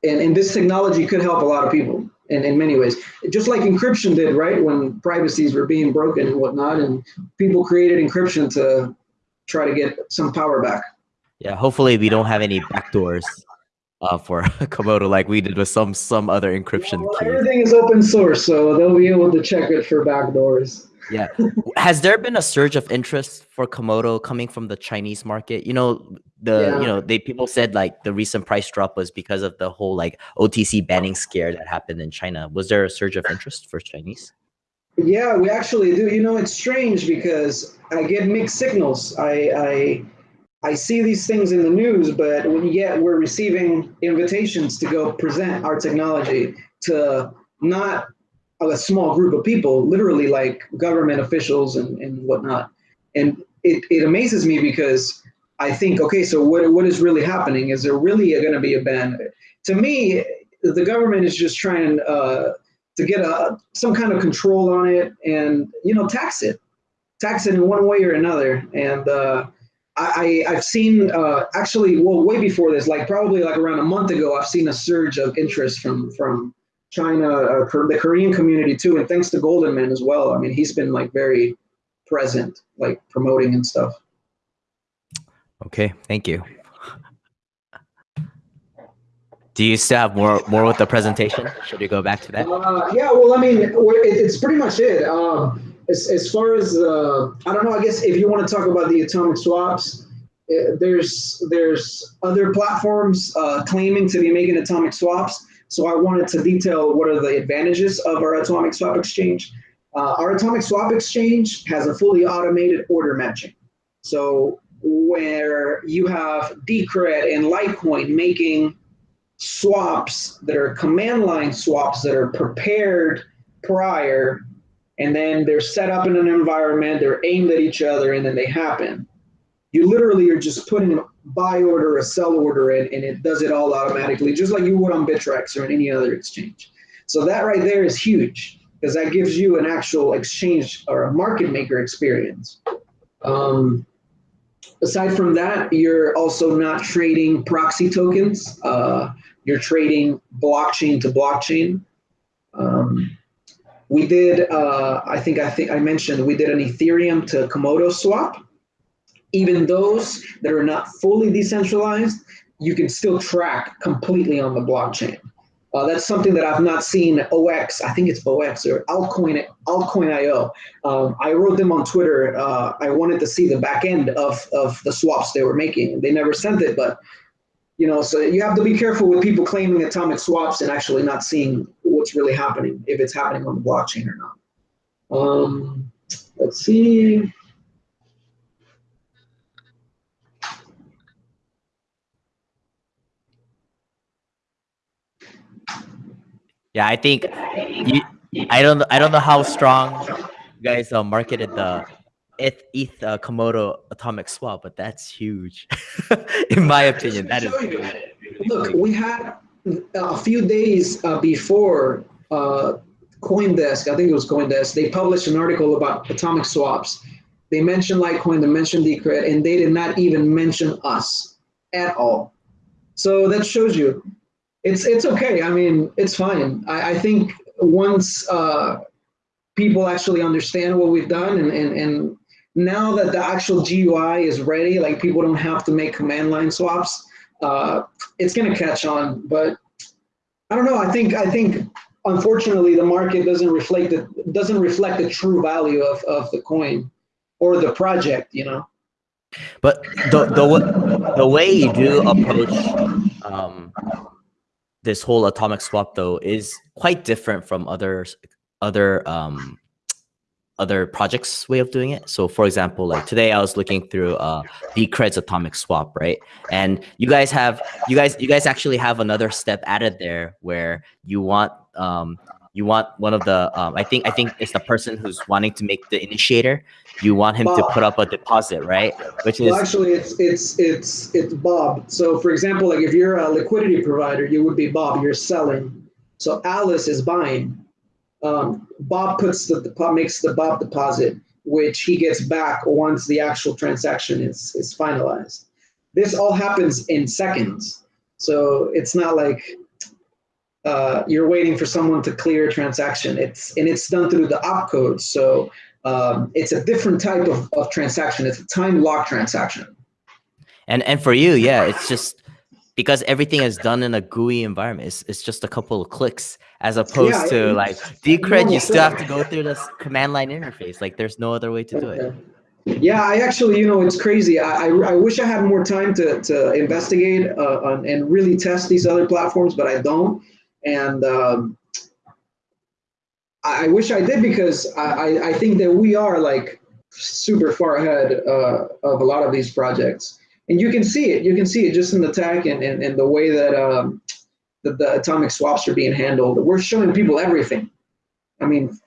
and, and this technology could help a lot of people in, in many ways. Just like encryption did, right? When privacies were being broken and whatnot, and people created encryption to try to get some power back. Yeah, hopefully we don't have any backdoors uh, for Komodo like we did with some some other encryption Well, keys. everything is open source, so they'll be able to check it for backdoors. Yeah. Has there been a surge of interest for Komodo coming from the Chinese market? You know, the Yeah. you know, they people said like the recent price drop was because of the whole like OTC banning scare that happened in China. Was there a surge of interest for Chinese? Yeah, we actually do. You know, it's strange because I get mixed signals. I I I see these things in the news, but yet we're receiving invitations to go present our technology to not a small group of people, literally like government officials and, and whatnot. And it, it amazes me because I think, okay, so what what is really happening? Is there really going to be a ban? To me, the government is just trying uh, to get a some kind of control on it and you know tax it tax it in one way or another and uh, I, I- I've seen uh, actually well way before this like probably like around a month ago I've seen a surge of interest from from China uh, the Korean community too and thanks to Goldenman as well I mean he's been like very present like promoting and stuff Okay, thank you. Do you still have more more with the presentation? Should we go back to that? Uh, yeah, well, I mean, it, it's pretty much it. Um, as, as far as uh, I don't know, I guess if you want to talk about the atomic swaps, uh, there's there's other platforms uh, claiming to be making atomic swaps. So I wanted to detail what are the advantages of our atomic swap exchange. Uh, our atomic swap exchange has a fully automated order matching. So where you have Decred and Litecoin making swaps that are command line swaps that are prepared prior and then they're set up in an environment they're aimed at each other and then they happen. You literally are just putting a buy order a sell order in and it does it all automatically just like you would on bittrex or in any other exchange. So that right there is huge because that gives you an actual exchange or a market maker experience. Um, aside from that you're also not trading proxy tokens. Uh, you're trading blockchain to blockchain. Um, we did, uh, I think, I think I mentioned we did an Ethereum to Komodo swap. Even those that are not fully decentralized, you can still track completely on the blockchain. Uh, that's something that I've not seen OX. I think it's OX or Altcoin Altcoin.io. Um, I wrote them on Twitter. Uh, I wanted to see the back end of of the swaps they were making. They never sent it, but you know, so you have to be careful with people claiming atomic swaps and actually not seeing what's really happening, if it's happening on the blockchain or not. Um, let's see. Yeah, I think you, I don't I don't know how strong you guys uh, marketed the ETH, ETH uh, Komodo atomic swap, but that's huge. In my opinion, that is. Look, we had a few days uh, before uh, CoinDesk, I think it was CoinDesk, they published an article about atomic swaps. They mentioned Litecoin, they mentioned Decred, and they did not even mention us at all. So that shows you it's it's okay. I mean, it's fine. I, I think once uh, people actually understand what we've done, and, and and now that the actual GUI is ready, like people don't have to make command line swaps. Uh, it's gonna catch on, but I don't know. I think I think unfortunately the market doesn't reflect the doesn't reflect the true value of of the coin or the project. You know. But the the the way you do approach um, this whole atomic swap though is quite different from other other um, other projects way of doing it. So for example, like today I was looking through uh Decred's atomic swap, right? And you guys have you guys you guys actually have another step added there where you want um you want one of the um, I think I think it's the person who's wanting to make the initiator. You want him Bob. to put up a deposit, right? Which is Well, actually, it's it's it's it's Bob. So, for example, like if you're a liquidity provider, you would be Bob. You're selling. So Alice is buying. Um, Bob puts the makes the Bob deposit, which he gets back once the actual transaction is is finalized. This all happens in seconds. So it's not like uh, you're waiting for someone to clear a transaction. It's and it's done through the opcode. So um, it's a different type of, of transaction. It's a time lock transaction. And and for you, yeah, it's just because everything is done in a GUI environment. It's, it's just a couple of clicks as opposed Yeah, to like Decred, you still have to go through this command line interface. Like there's no other way to do it. Yeah, I actually, you know, it's crazy. I, I, I wish I had more time to, to investigate uh, on, and really test these other platforms, but I don't. And um, I, I wish I did because I, I, I think that we are like super far ahead uh, of a lot of these projects. And you can see it. You can see it just in the tech and, and, and the way that um, the, the atomic swaps are being handled. We're showing people everything. I mean,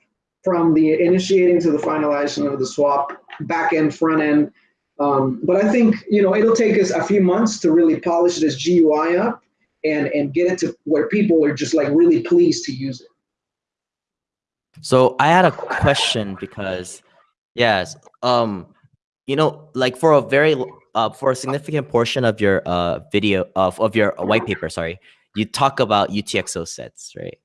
from the initiating to the finalization of the swap, back end, front end. Um, but I think you know it'll take us a few months to really polish this GUI up and and get it to where people are just like really pleased to use it. So I had a question because, yes, um, you know, like for a very uh, for a significant portion of your uh video of of your uh, white paper, sorry, you talk about UTXO sets, right?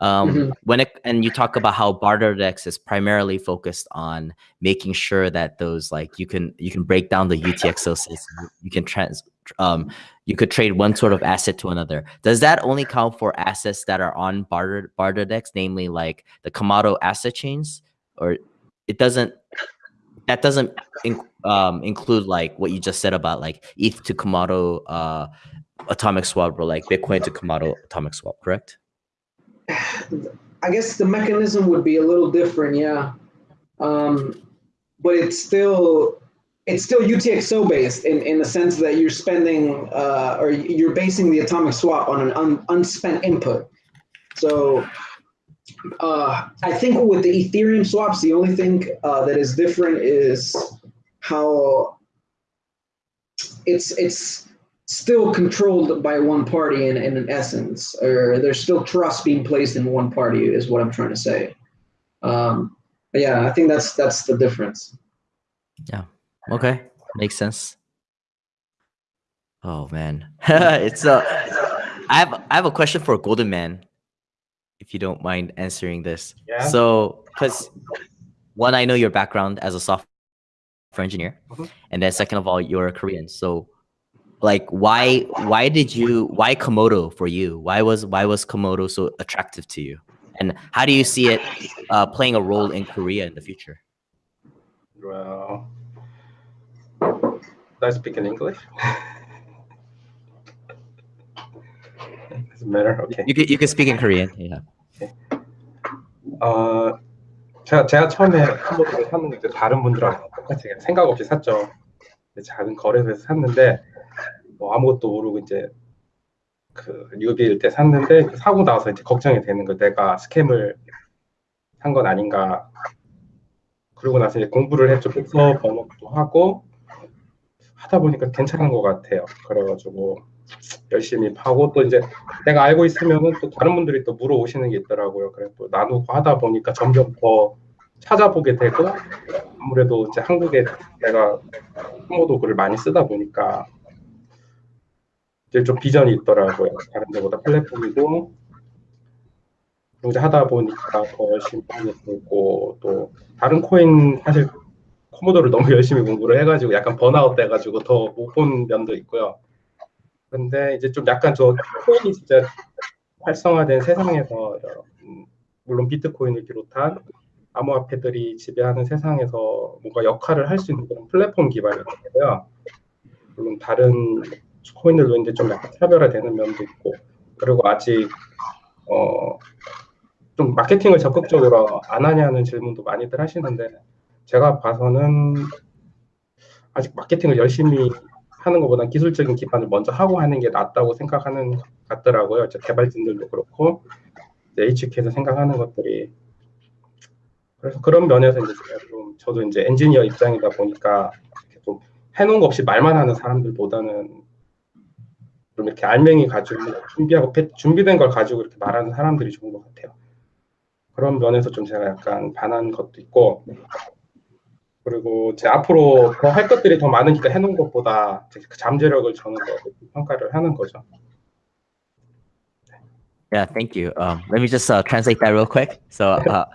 Um, Mhm. when it and you talk about how BarterDex is primarily focused on making sure that those like you can you can break down the UTXO sets, you can trans um you could trade one sort of asset to another. Does that only count for assets that are on barter BarterDex, namely like the Komodo asset chains, or it doesn't? That doesn't in, um, include like what you just said about like ETH to Komodo uh, atomic swap or like Bitcoin to Komodo atomic swap, correct? I guess the mechanism would be a little different, yeah. Um, but it's still it's still UTXO based in, in the sense that you're spending uh, or you're basing the atomic swap on an un, unspent input. So uh, I think with the Ethereum swaps, the only thing uh, that is different is how it's it's still controlled by one party in, in an essence, or there's still trust being placed in one party, is what I'm trying to say. Um, but yeah, I think that's that's the difference. Yeah. Okay, makes sense. Oh man, it's uh, I have I have a question for Goldenman, if you don't mind answering this. Yeah. So, because one, I know your background as a software engineer, Mhm. and then second of all, you're Korean. So, like, why why did you why Komodo for you? Why was why was Komodo so attractive to you? And how do you see it uh, playing a role in Korea in the future? Well, do I speak in English? Doesn't matter. Okay. You could you could speak in Korean. Yeah. 어, 제가, 제가 처음에 컴퓨터를 샀는 게 이제 다른 분들하고 똑같이 그냥 생각 없이 샀죠. 작은 거래소에서 샀는데 뭐 아무것도 모르고 이제 그 뉴비일 때 샀는데 그 사고 나서 이제 걱정이 되는 거 내가 스캠을 한건 아닌가. 그러고 나서 이제 공부를 했죠. 독서 번역도 하고 하다 보니까 괜찮은 것 같아요. 그래가지고 열심히 파고 또 이제 내가 알고 있으면은 또 다른 분들이 또 물어오시는 게 있더라고요. 그래서 또 나누고 하다 보니까 점점 더 찾아보게 되고 아무래도 이제 한국에 내가 한국도 글을 많이 쓰다 보니까 이제 좀 비전이 있더라고요. 다른 데보다 플랫폼이고 이제 하다 보니까 더 열심히 되고 또 다른 코인 사실 코모도를 너무 열심히 공부를 해가지고 약간 번아웃 돼가지고 더 못 본 면도 있고요. 근데 이제 좀 약간 저 코인이 진짜 활성화된 세상에서 음, 물론 비트코인을 비롯한 암호화폐들이 지배하는 세상에서 뭔가 역할을 할 수 있는 그런 플랫폼 기반이 되고요. 물론 다른 코인들도 이제 좀 약간 차별화되는 면도 있고 그리고 아직 어, 좀 마케팅을 적극적으로 안 하냐는 질문도 많이들 하시는데 제가 봐서는 아직 마케팅을 열심히 하는 것보다 기술적인 기반을 먼저 하고 하는 게 낫다고 생각하는 것 같더라고요. 개발진들도 그렇고 HK에서 생각하는 것들이 그래서 그런 면에서 이제 좀 저도 이제 엔지니어 입장이다 보니까 좀 해놓은 거 없이 말만 하는 사람들보다는 좀 이렇게 알맹이 가지고 준비하고 준비된 걸 가지고 이렇게 말하는 사람들이 좋은 것 같아요. 그런 면에서 좀 제가 약간 반한 것도 있고 그리고 제 앞으로 더 할 것들이 더 많으니까 해놓은 것보다 그 잠재력을 저는 더 평가를 하는 거죠. Yeah, thank you. Um, let me just uh, translate that real quick. So, uh,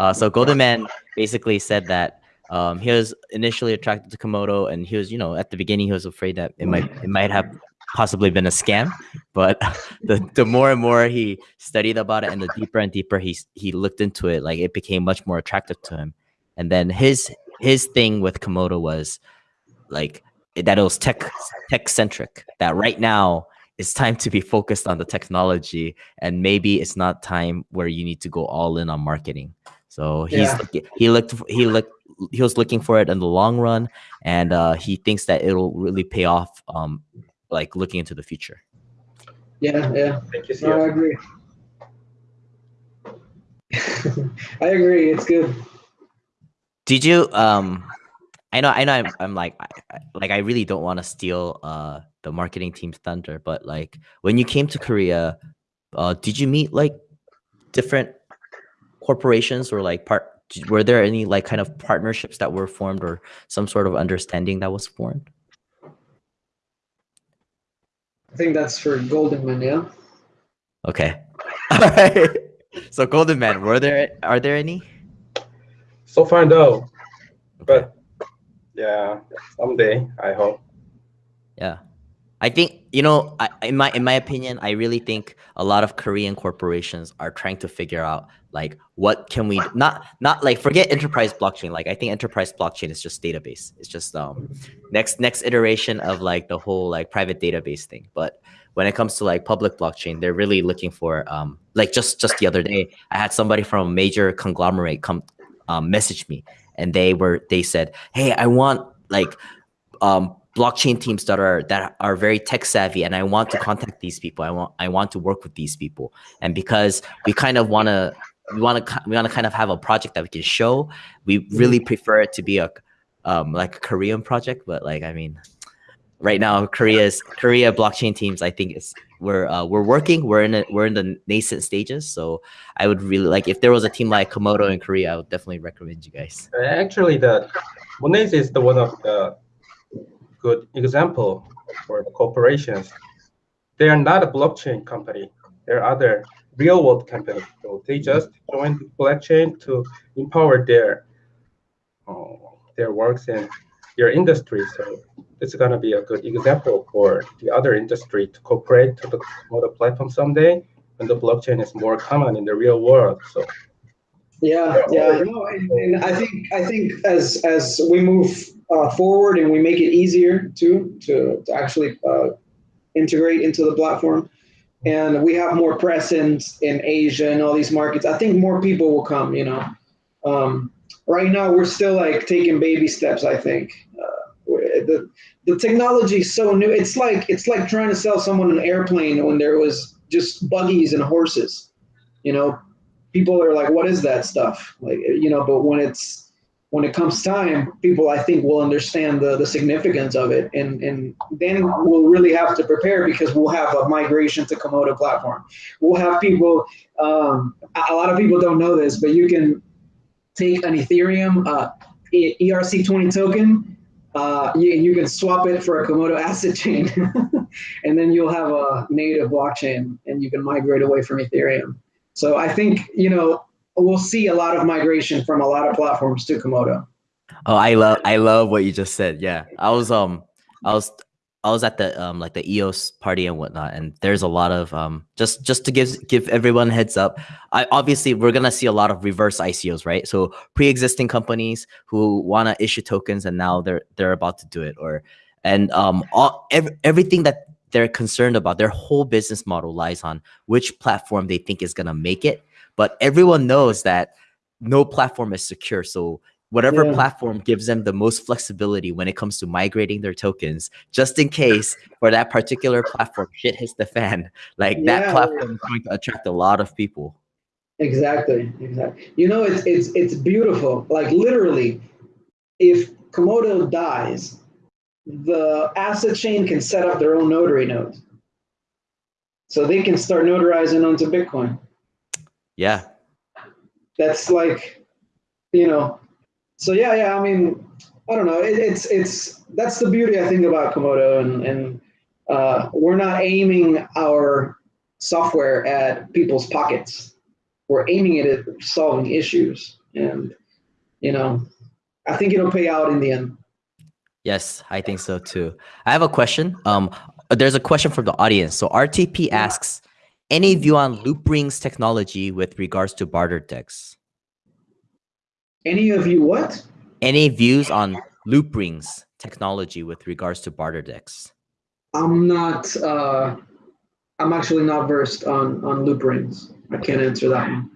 uh, so Goldenman basically said that um, he was initially attracted to Komodo, and he was, you know, at the beginning he was afraid that it might it might have possibly been a scam. But the the more and more he studied about it, and the deeper and deeper he he looked into it, like it became much more attractive to him. And then his his thing with Komodo was like that it was tech tech centric. That right now it's time to be focused on the technology, and maybe it's not time where you need to go all in on marketing. So he's yeah. he looked he looked he was looking for it in the long run, and uh, he thinks that it'll really pay off. Um, like looking into the future. Yeah, yeah. Thank you. No, I agree. I agree. It's good did you um i know i know i'm, I'm like I, like i really don't want to steal uh the marketing team's thunder but like when you came to korea uh did you meet like different corporations or like part were there any like kind of partnerships that were formed or some sort of understanding that was formed i think that's for Goldenman yeah okay all right so Goldenman were there are there any so far, no. But yeah, someday I hope. Yeah. I think you know, I, in my in my opinion, I really think a lot of Korean corporations are trying to figure out like what can we not not like forget enterprise blockchain. Like I think enterprise blockchain is just database. It's just um next next iteration of like the whole like private database thing. But when it comes to like public blockchain, they're really looking for um like just just the other day, I had somebody from a major conglomerate come um, messaged me and they were they said, "Hey, I want like um, blockchain teams that are that are very tech savvy, and I want to contact these people. I want I want to work with these people, and because we kind of want to." We want to we want to kind of have a project that we can show. We really mm-hmm. prefer it to be a um, like a Korean project, but like I mean, right now Korea's Korea blockchain teams I think is we're uh, we're working we're in it we're in the nascent stages so I would really like if there was a team like Komodo in Korea I would definitely recommend you guys. Actually, the Monaize is the one of the good example for the corporations. They are not a blockchain company. They're other real world companies. So they just joined the blockchain to empower their uh, their works in your industry. So it's going to be a good example for the other industry to cooperate to the Komodo platform someday when the blockchain is more common in the real world. So yeah, yeah, no, and I think I think as as we move uh, forward and we make it easier to to, to actually uh, integrate into the platform, and we have more presence in Asia and all these markets, I think more people will come. You know, um, right now we're still like taking baby steps. I think Uh, the the technology is so new. It's like it's like trying to sell someone an airplane when there was just buggies and horses. You know, people are like, "What is that stuff?" Like, you know, but when it's when it comes time, people I think will understand the the significance of it, and and then we'll really have to prepare because we'll have a migration to Komodo platform. We'll have people. Um, a lot of people don't know this, but you can take an Ethereum uh, ERC20 token uh, you, you can swap it for a Komodo asset chain, and then you'll have a native blockchain, and you can migrate away from Ethereum. So I think you know we'll see a lot of migration from a lot of platforms to Komodo. Oh, I love I love what you just said. Yeah, I was um I was I was at the um like the EOS party and whatnot, and there's a lot of um just just to give give everyone heads up. I obviously we're gonna see a lot of reverse ICOs, right? So pre-existing companies who want to issue tokens and now they're they're about to do it, or and um all ev everything that they're concerned about, their whole business model lies on which platform they think is gonna make it. But everyone knows that no platform is secure, so whatever yeah. platform gives them the most flexibility when it comes to migrating their tokens, just in case for that particular platform shit hits the fan, like yeah. that platform is going to attract a lot of people. Exactly, exactly. You know, it's it's it's beautiful. Like literally, if Komodo dies, the asset chain can set up their own notary nodes. So they can start notarizing onto Bitcoin. Yeah. That's like, you know, so yeah, yeah. I mean, I don't know. It, it's it's that's the beauty I think about Komodo, and and uh, we're not aiming our software at people's pockets. We're aiming it at solving issues, and you know, I think it'll pay out in the end. Yes, I think so too. I have a question. Um, there's a question from the audience. So RTP asks, any view on Loopring's technology with regards to barter DEX? Any of you what? Any views on Loopring's technology with regards to barter DEX? I'm not, uh, I'm actually not versed on, on Looprings. I can't answer that one.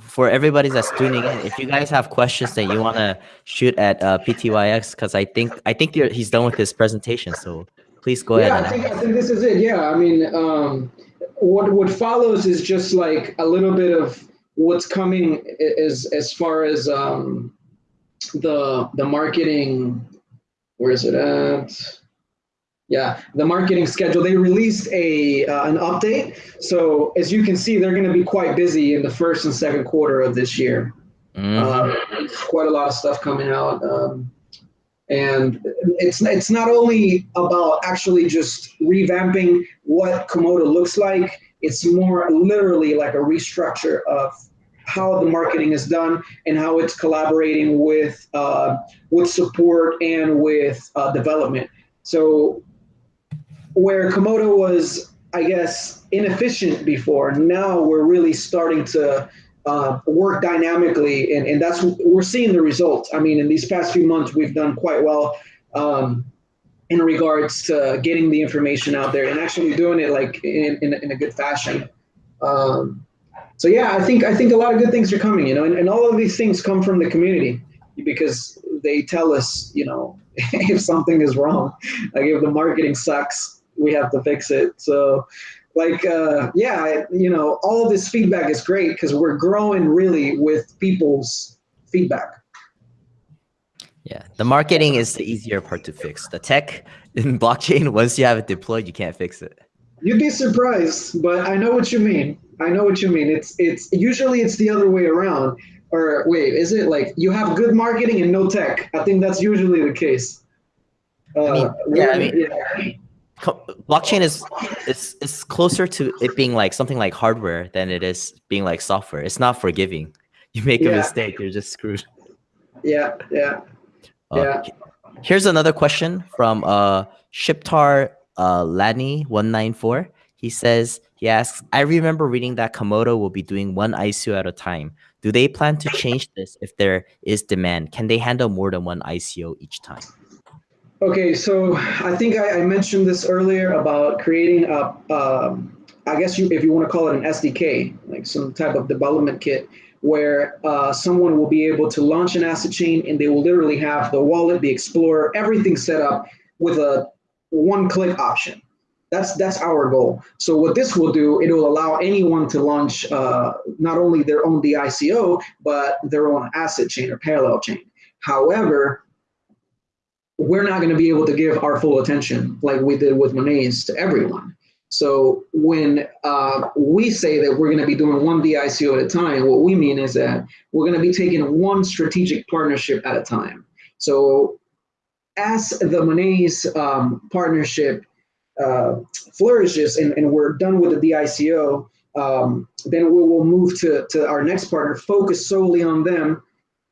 For everybody that's tuning in, if you guys have questions that you want to shoot at uh, PTYX, because I think I think he's done with his presentation, so please go yeah, ahead. Yeah, I think I think this is it. Yeah, I mean, um, what what follows is just like a little bit of what's coming as as far as um, the the marketing. Where is it at? Yeah, the marketing schedule. They released a uh, an update. So as you can see, they're going to be quite busy in the first and second quarter of this year. Mm. Uh, quite a lot of stuff coming out. Um, and it's it's not only about actually just revamping what Komodo looks like. It's more literally like a restructure of how the marketing is done and how it's collaborating with uh, with support and with uh, development. So where Komodo was, I guess, inefficient before, now we're really starting to uh, work dynamically, and, and that's we're seeing the results. I mean, in these past few months, we've done quite well um, in regards to getting the information out there and actually doing it like in, in, in a good fashion. Um, so yeah, I think I think a lot of good things are coming, you know, and, and all of these things come from the community because they tell us, you know, if something is wrong, like if the marketing sucks, we have to fix it. So like uh, yeah you know all this feedback is great because we're growing really with people's feedback. Yeah the marketing is the easier part to fix. The tech in blockchain once you have it deployed you can't fix it. You'd be surprised but i know what you mean. I know what you mean. It's it's usually it's the other way around. Or wait is it like you have good marketing and no tech? I think that's usually the case. Uh, I mean, yeah, I mean, yeah blockchain is it's it's closer to it being like something like hardware than it is being like software. It's not forgiving. You make yeah. a mistake, you're just screwed. Yeah, yeah, uh, yeah. Here's another question from uh Shiptar uh Lani194. He says, he asks, I remember reading that Komodo will be doing one ICO at a time. Do they plan to change this if there is demand? Can they handle more than one ICO each time? Okay, so I think I, I mentioned this earlier about creating a, um, I guess you, if you want to call it an SDK, like some type of development kit, where uh, someone will be able to launch an asset chain and they will literally have the wallet, the Explorer, everything set up with a one-click option. That's that's our goal. So what this will do, it will allow anyone to launch uh, not only their own DICO, but their own asset chain or parallel chain. However, we're not going to be able to give our full attention like we did with Monaize to everyone. So when uh, we say that we're going to be doing one DICO at a time, what we mean is that we're going to be taking one strategic partnership at a time. So as the Monaize um, partnership uh, flourishes and, and we're done with the DICO, um, then we will move to, to our next partner, focus solely on them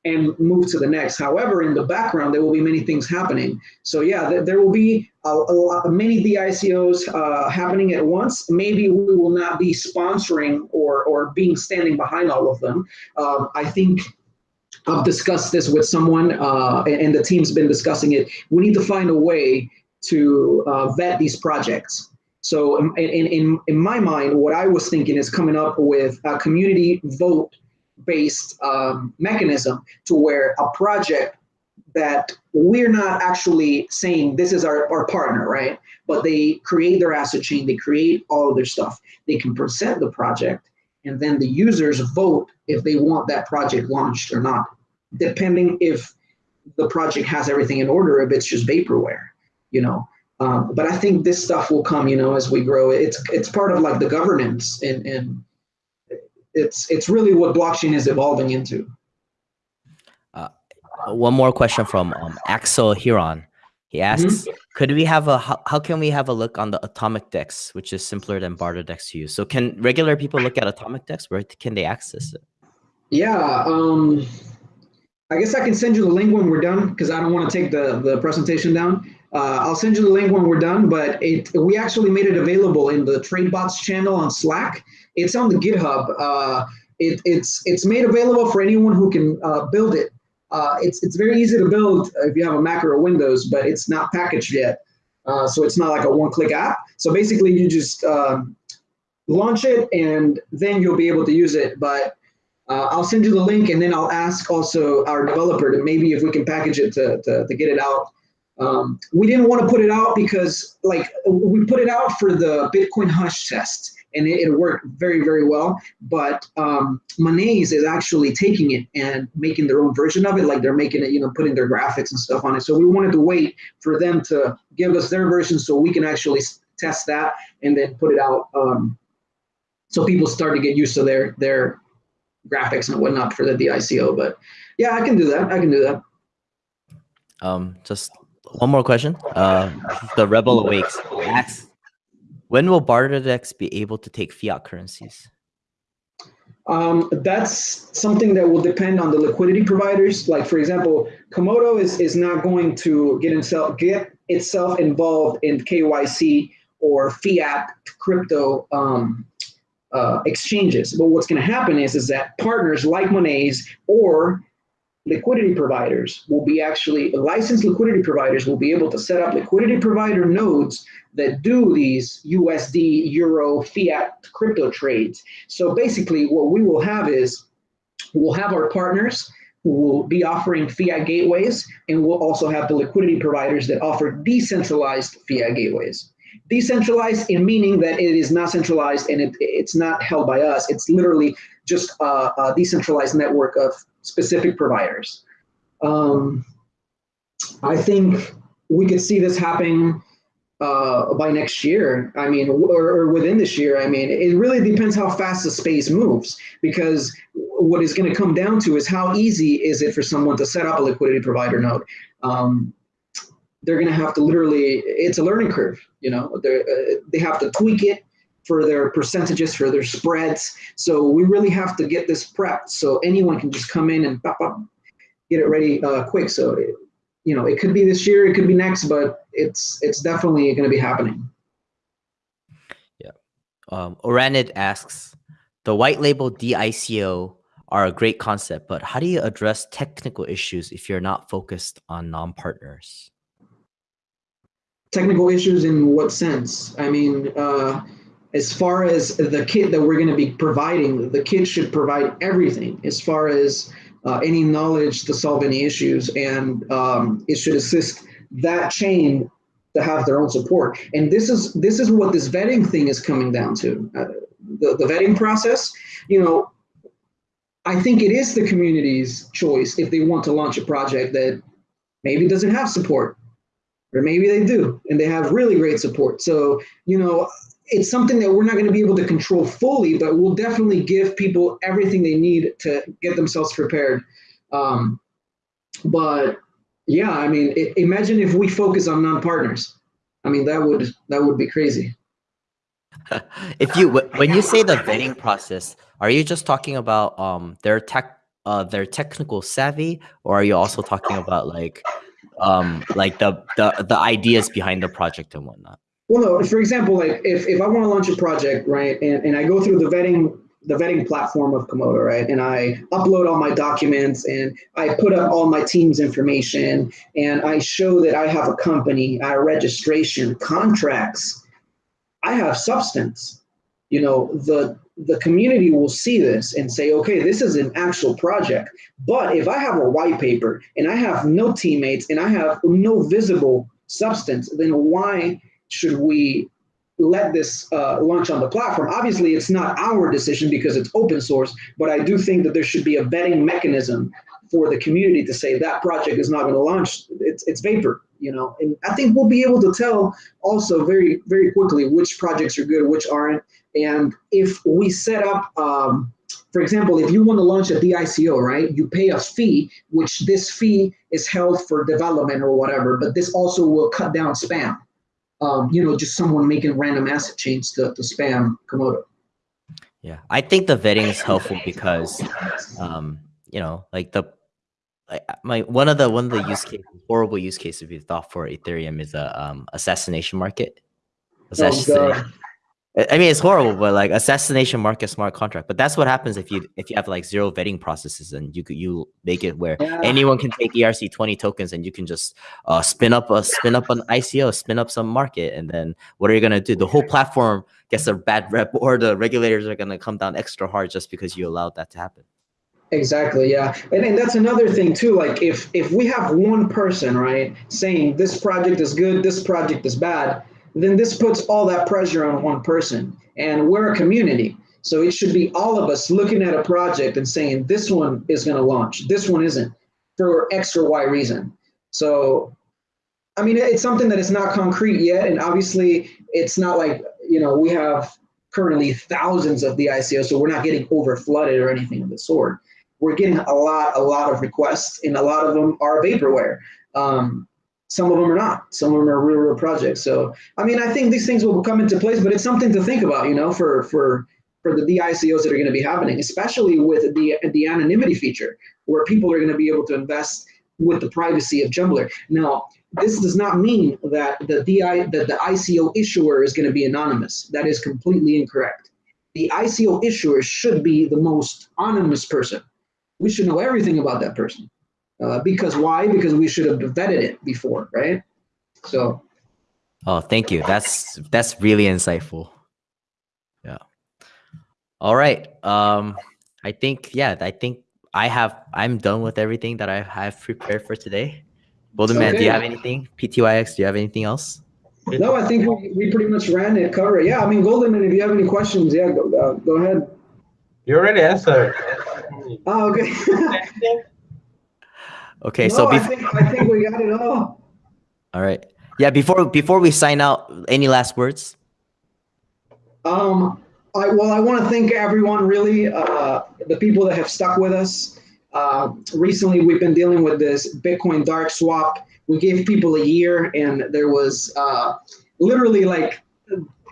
and move to the next. However, in the background, there will be many things happening. So yeah, th there will be a, a lot, many DICOs uh, happening at once. Maybe we will not be sponsoring or, or being standing behind all of them. Um, I think I've discussed this with someone uh, and the team's been discussing it. We need to find a way to uh, vet these projects. So in, in, in my mind, what I was thinking is coming up with a community vote based um, mechanism to where a project that we're not actually saying this is our, our partner, right? But they create their asset chain, they create all of their stuff. They can present the project and then the users vote if they want that project launched or not, depending if the project has everything in order, if it's just vaporware, you know. Um, but I think this stuff will come, you know, as we grow. It's it's part of like the governance and and it's it's really what blockchain is evolving into. Uh, one more question from um, Axel Huron. He asks, mm -hmm. could we have a, how, how, can we have a look on the atomic DEX, which is simpler than barter DEX to use? So can regular people look at atomic DEX? Where can they access it? Yeah, um, I guess I can send you the link when we're done because I don't want to take the, the presentation down. Uh, I'll send you the link when we're done, but it, we actually made it available in the TradeBots channel on Slack. It's on the GitHub. Uh, it, it's, it's made available for anyone who can uh, build it. Uh, it's, it's very easy to build if you have a Mac or a Windows, but it's not packaged yet. Uh, so it's not like a one-click app. So basically you just um, launch it and then you'll be able to use it. But uh, I'll send you the link and then I'll ask also our developer to maybe if we can package it to, to, to get it out. Um, we didn't want to put it out because like we put it out for the Bitcoin Hush test and it, it worked very, very well. But um, Monaize is actually taking it and making their own version of it. Like they're making it, you know, putting their graphics and stuff on it. So we wanted to wait for them to give us their version so we can actually test that and then put it out. Um, so people start to get used to their their graphics and whatnot for the DICO. But yeah, I can do that. I can do that. Um, just one more question. Uh, the Rebel Awakes asks, when will BarterDEX be able to take fiat currencies? Um, that's something that will depend on the liquidity providers. Like for example, Komodo is, is not going to get itself get itself involved in KYC or fiat crypto um, uh, exchanges. But what's going to happen is is that partners like Monaize or liquidity providers will be actually licensed liquidity providers will be able to set up liquidity provider nodes that do these USD, Euro, fiat crypto trades. So basically what we will have is we'll have our partners who will be offering fiat gateways and we'll also have the liquidity providers that offer decentralized fiat gateways. Decentralized in meaning that it is not centralized and it, it's not held by us. It's literally just a, a decentralized network of specific providers. Um, I think we could see this happening uh, by next year. I mean, or, or, within this year. I mean, it really depends how fast the space moves because what is going to come down to is how easy is it for someone to set up a liquidity provider node. Um, they're going to have to literally, it's a learning curve, you know, uh, they have to tweak it for their percentages, for their spreads. So we really have to get this prepped so anyone can just come in and pop get it ready uh, quick. So, it, you know, it could be this year, it could be next, but it's it's definitely going to be happening. Yeah. Um, Oranid asks, the white label DICO are a great concept, but how do you address technical issues if you're not focused on non-partners? Technical issues in what sense? I mean, uh, as far as the kit that we're going to be providing, the kit should provide everything as far as uh, any knowledge to solve any issues, and um, it should assist that chain to have their own support. And this is this is what this vetting thing is coming down to. Uh, the, the vetting process, you know, I think it is the community's choice if they want to launch a project that maybe doesn't have support, or maybe they do and they have really great support. So, you know, it's something that we're not going to be able to control fully, but we'll definitely give people everything they need to get themselves prepared. Um, but yeah, I mean, it, imagine if we focus on non-partners. I mean, that would that would be crazy. if you when you say the vetting process, are you just talking about um their tech uh their technical savvy, or are you also talking about like um like the the the ideas behind the project and whatnot? Well, no. For example, like if if I want to launch a project, right, and and I go through the vetting the vetting platform of Komodo, right? And I upload all my documents and I put up all my team's information and I show that I have a company, I have registration, contracts, I have substance. You know, the the community will see this and say, okay, this is an actual project. But if I have a white paper and I have no teammates and I have no visible substance, then why should we let this uh, launch on the platform? Obviously, it's not our decision because it's open source, but I do think that there should be a vetting mechanism for the community to say that project is not going to launch. It's, it's vapor you know, and I think we'll be able to tell also very, very quickly which projects are good, which aren't. And if we set up, um, for example, if you want to launch a DICO, right, you pay a fee, which this fee is held for development or whatever, but this also will cut down spam. Um, you know, just someone making random asset chains to, to spam Komodo. Yeah, I think the vetting is helpful because, um, you know, like the my one of the one of the use cases, horrible use cases we thought for Ethereum is a um, assassination market. Oh, assassination. Oh, I mean, it's horrible, but like assassination market smart contract. But that's what happens if you if you have like zero vetting processes and you you make it where yeah. anyone can take ERC twenty tokens and you can just uh, spin up a spin up an ICO, spin up some market, and then what are you gonna do? The whole platform gets a bad rep, or the regulators are gonna come down extra hard just because you allowed that to happen. Exactly. Yeah. And, and that's another thing too. Like if, if we have one person, right, saying this project is good, this project is bad, then this puts all that pressure on one person and we're a community. So it should be all of us looking at a project and saying this one is going to launch, this one isn't for X or Y reason. So, I mean, it's something that is not concrete yet. And obviously it's not like, you know, we have currently thousands of the ICO, so we're not getting over flooded or anything of the sort we're getting a lot, a lot of requests, and a lot of them are vaporware. Um, some of them are not. Some of them are real, real projects. So, I mean, I think these things will come into place, but it's something to think about, you know, for for for the DICOs that are going to be happening, especially with the the anonymity feature, where people are going to be able to invest with the privacy of Jumblr. Now, this does not mean that the DI that the ICO issuer is going to be anonymous. That is completely incorrect. The ICO issuer should be the most anonymous person we should know everything about that person. Uh, because why? Because we should have vetted it before, right? So. Oh, thank you. That's that's really insightful. Yeah. All right. Um, I think yeah. I think I have. I'm done with everything that I have prepared for today. Golden okay. Man, do you have anything? PTYX, do you have anything else? No, I think we, we pretty much ran it, cover it. Yeah, I mean, Goldenman, if you have any questions, yeah, go, uh, go ahead. You already answered. Oh, okay. okay, no, so I think, I think we got it all. All right. Yeah. Before before we sign out, any last words? Um. I, well, I want to thank everyone, really, uh, the people that have stuck with us. Uh, recently, we've been dealing with this Bitcoin dark swap. We gave people a year, and there was uh, literally like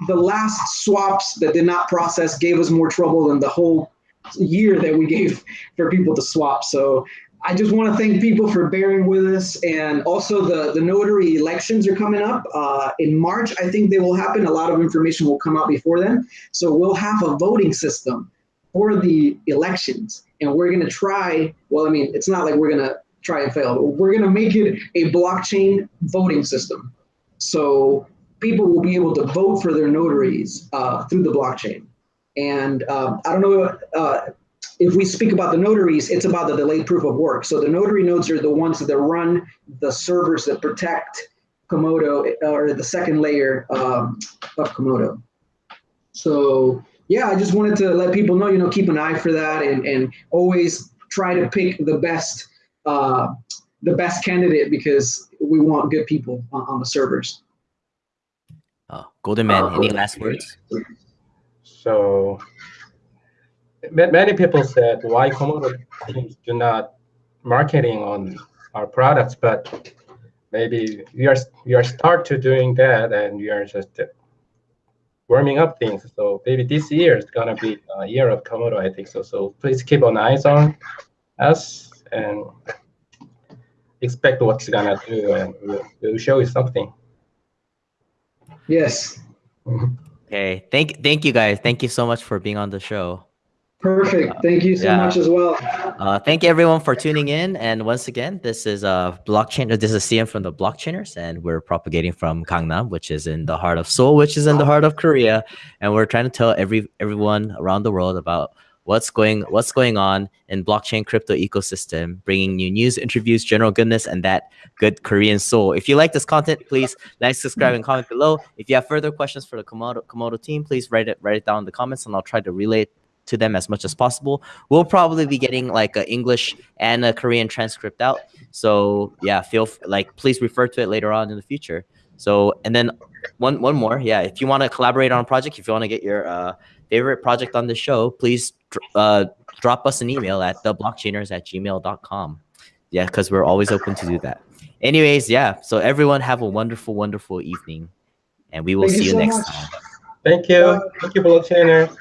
the last swaps that did not process gave us more trouble than the whole year that we gave for people to swap. So I just want to thank people for bearing with us. And also the, the notary elections are coming up uh, in March. I think they will happen. A lot of information will come out before then. So we'll have a voting system for the elections. And we're going to try, well, I mean, it's not like we're going to try and fail, but we're going to make it a blockchain voting system. So people will be able to vote for their notaries uh, through the blockchain. And um, I don't know uh, if we speak about the notaries, it's about the delayed proof of work. So the notary nodes are the ones that run the servers that protect Komodo or the second layer um, of Komodo. So yeah, I just wanted to let people know, you know, keep an eye for that and, and always try to pick the best uh, the best candidate because we want good people on, on the servers. Uh, Goldenman, any last words? So ma- many people said why Komodo teams do not marketing on our products, but maybe we are we are start to doing that, and we are just uh, warming up things. So maybe this year is gonna be a year of Komodo, I think so. So please keep an eyes on us and expect what's gonna do, and we'll, we'll show you something. Yes. Okay, thank thank you guys. Thank you so much for being on the show. Perfect. Thank you so Yeah. much as well. Uh, thank you everyone for tuning in. And once again, this is uh blockchain. This is CM from the Blockchainers, and we're propagating from Gangnam, which is in the heart of Seoul, which is in the heart of Korea. And we're trying to tell every everyone around the world about what's going what's going on in blockchain crypto ecosystem, bringing you news, interviews, general goodness, and that good Korean soul. If you like this content, please like, subscribe, and comment below. If you have further questions for the Komodo Komodo team, please write it write it down in the comments, and I'll try to relay to them as much as possible. We'll probably be getting like a English and a Korean transcript out. So yeah, feel like please refer to it later on in the future. So and then one one more, yeah. If you want to collaborate on a project, if you want to get your uh, favorite project on the show, please dr- uh, drop us an email at theblockchainers at gmail.com. Yeah, because we're always open to do that. Anyways, yeah. So everyone have a wonderful, wonderful evening, and we will Thank see you so next much. time. Thank you. Thank you, blockchainer.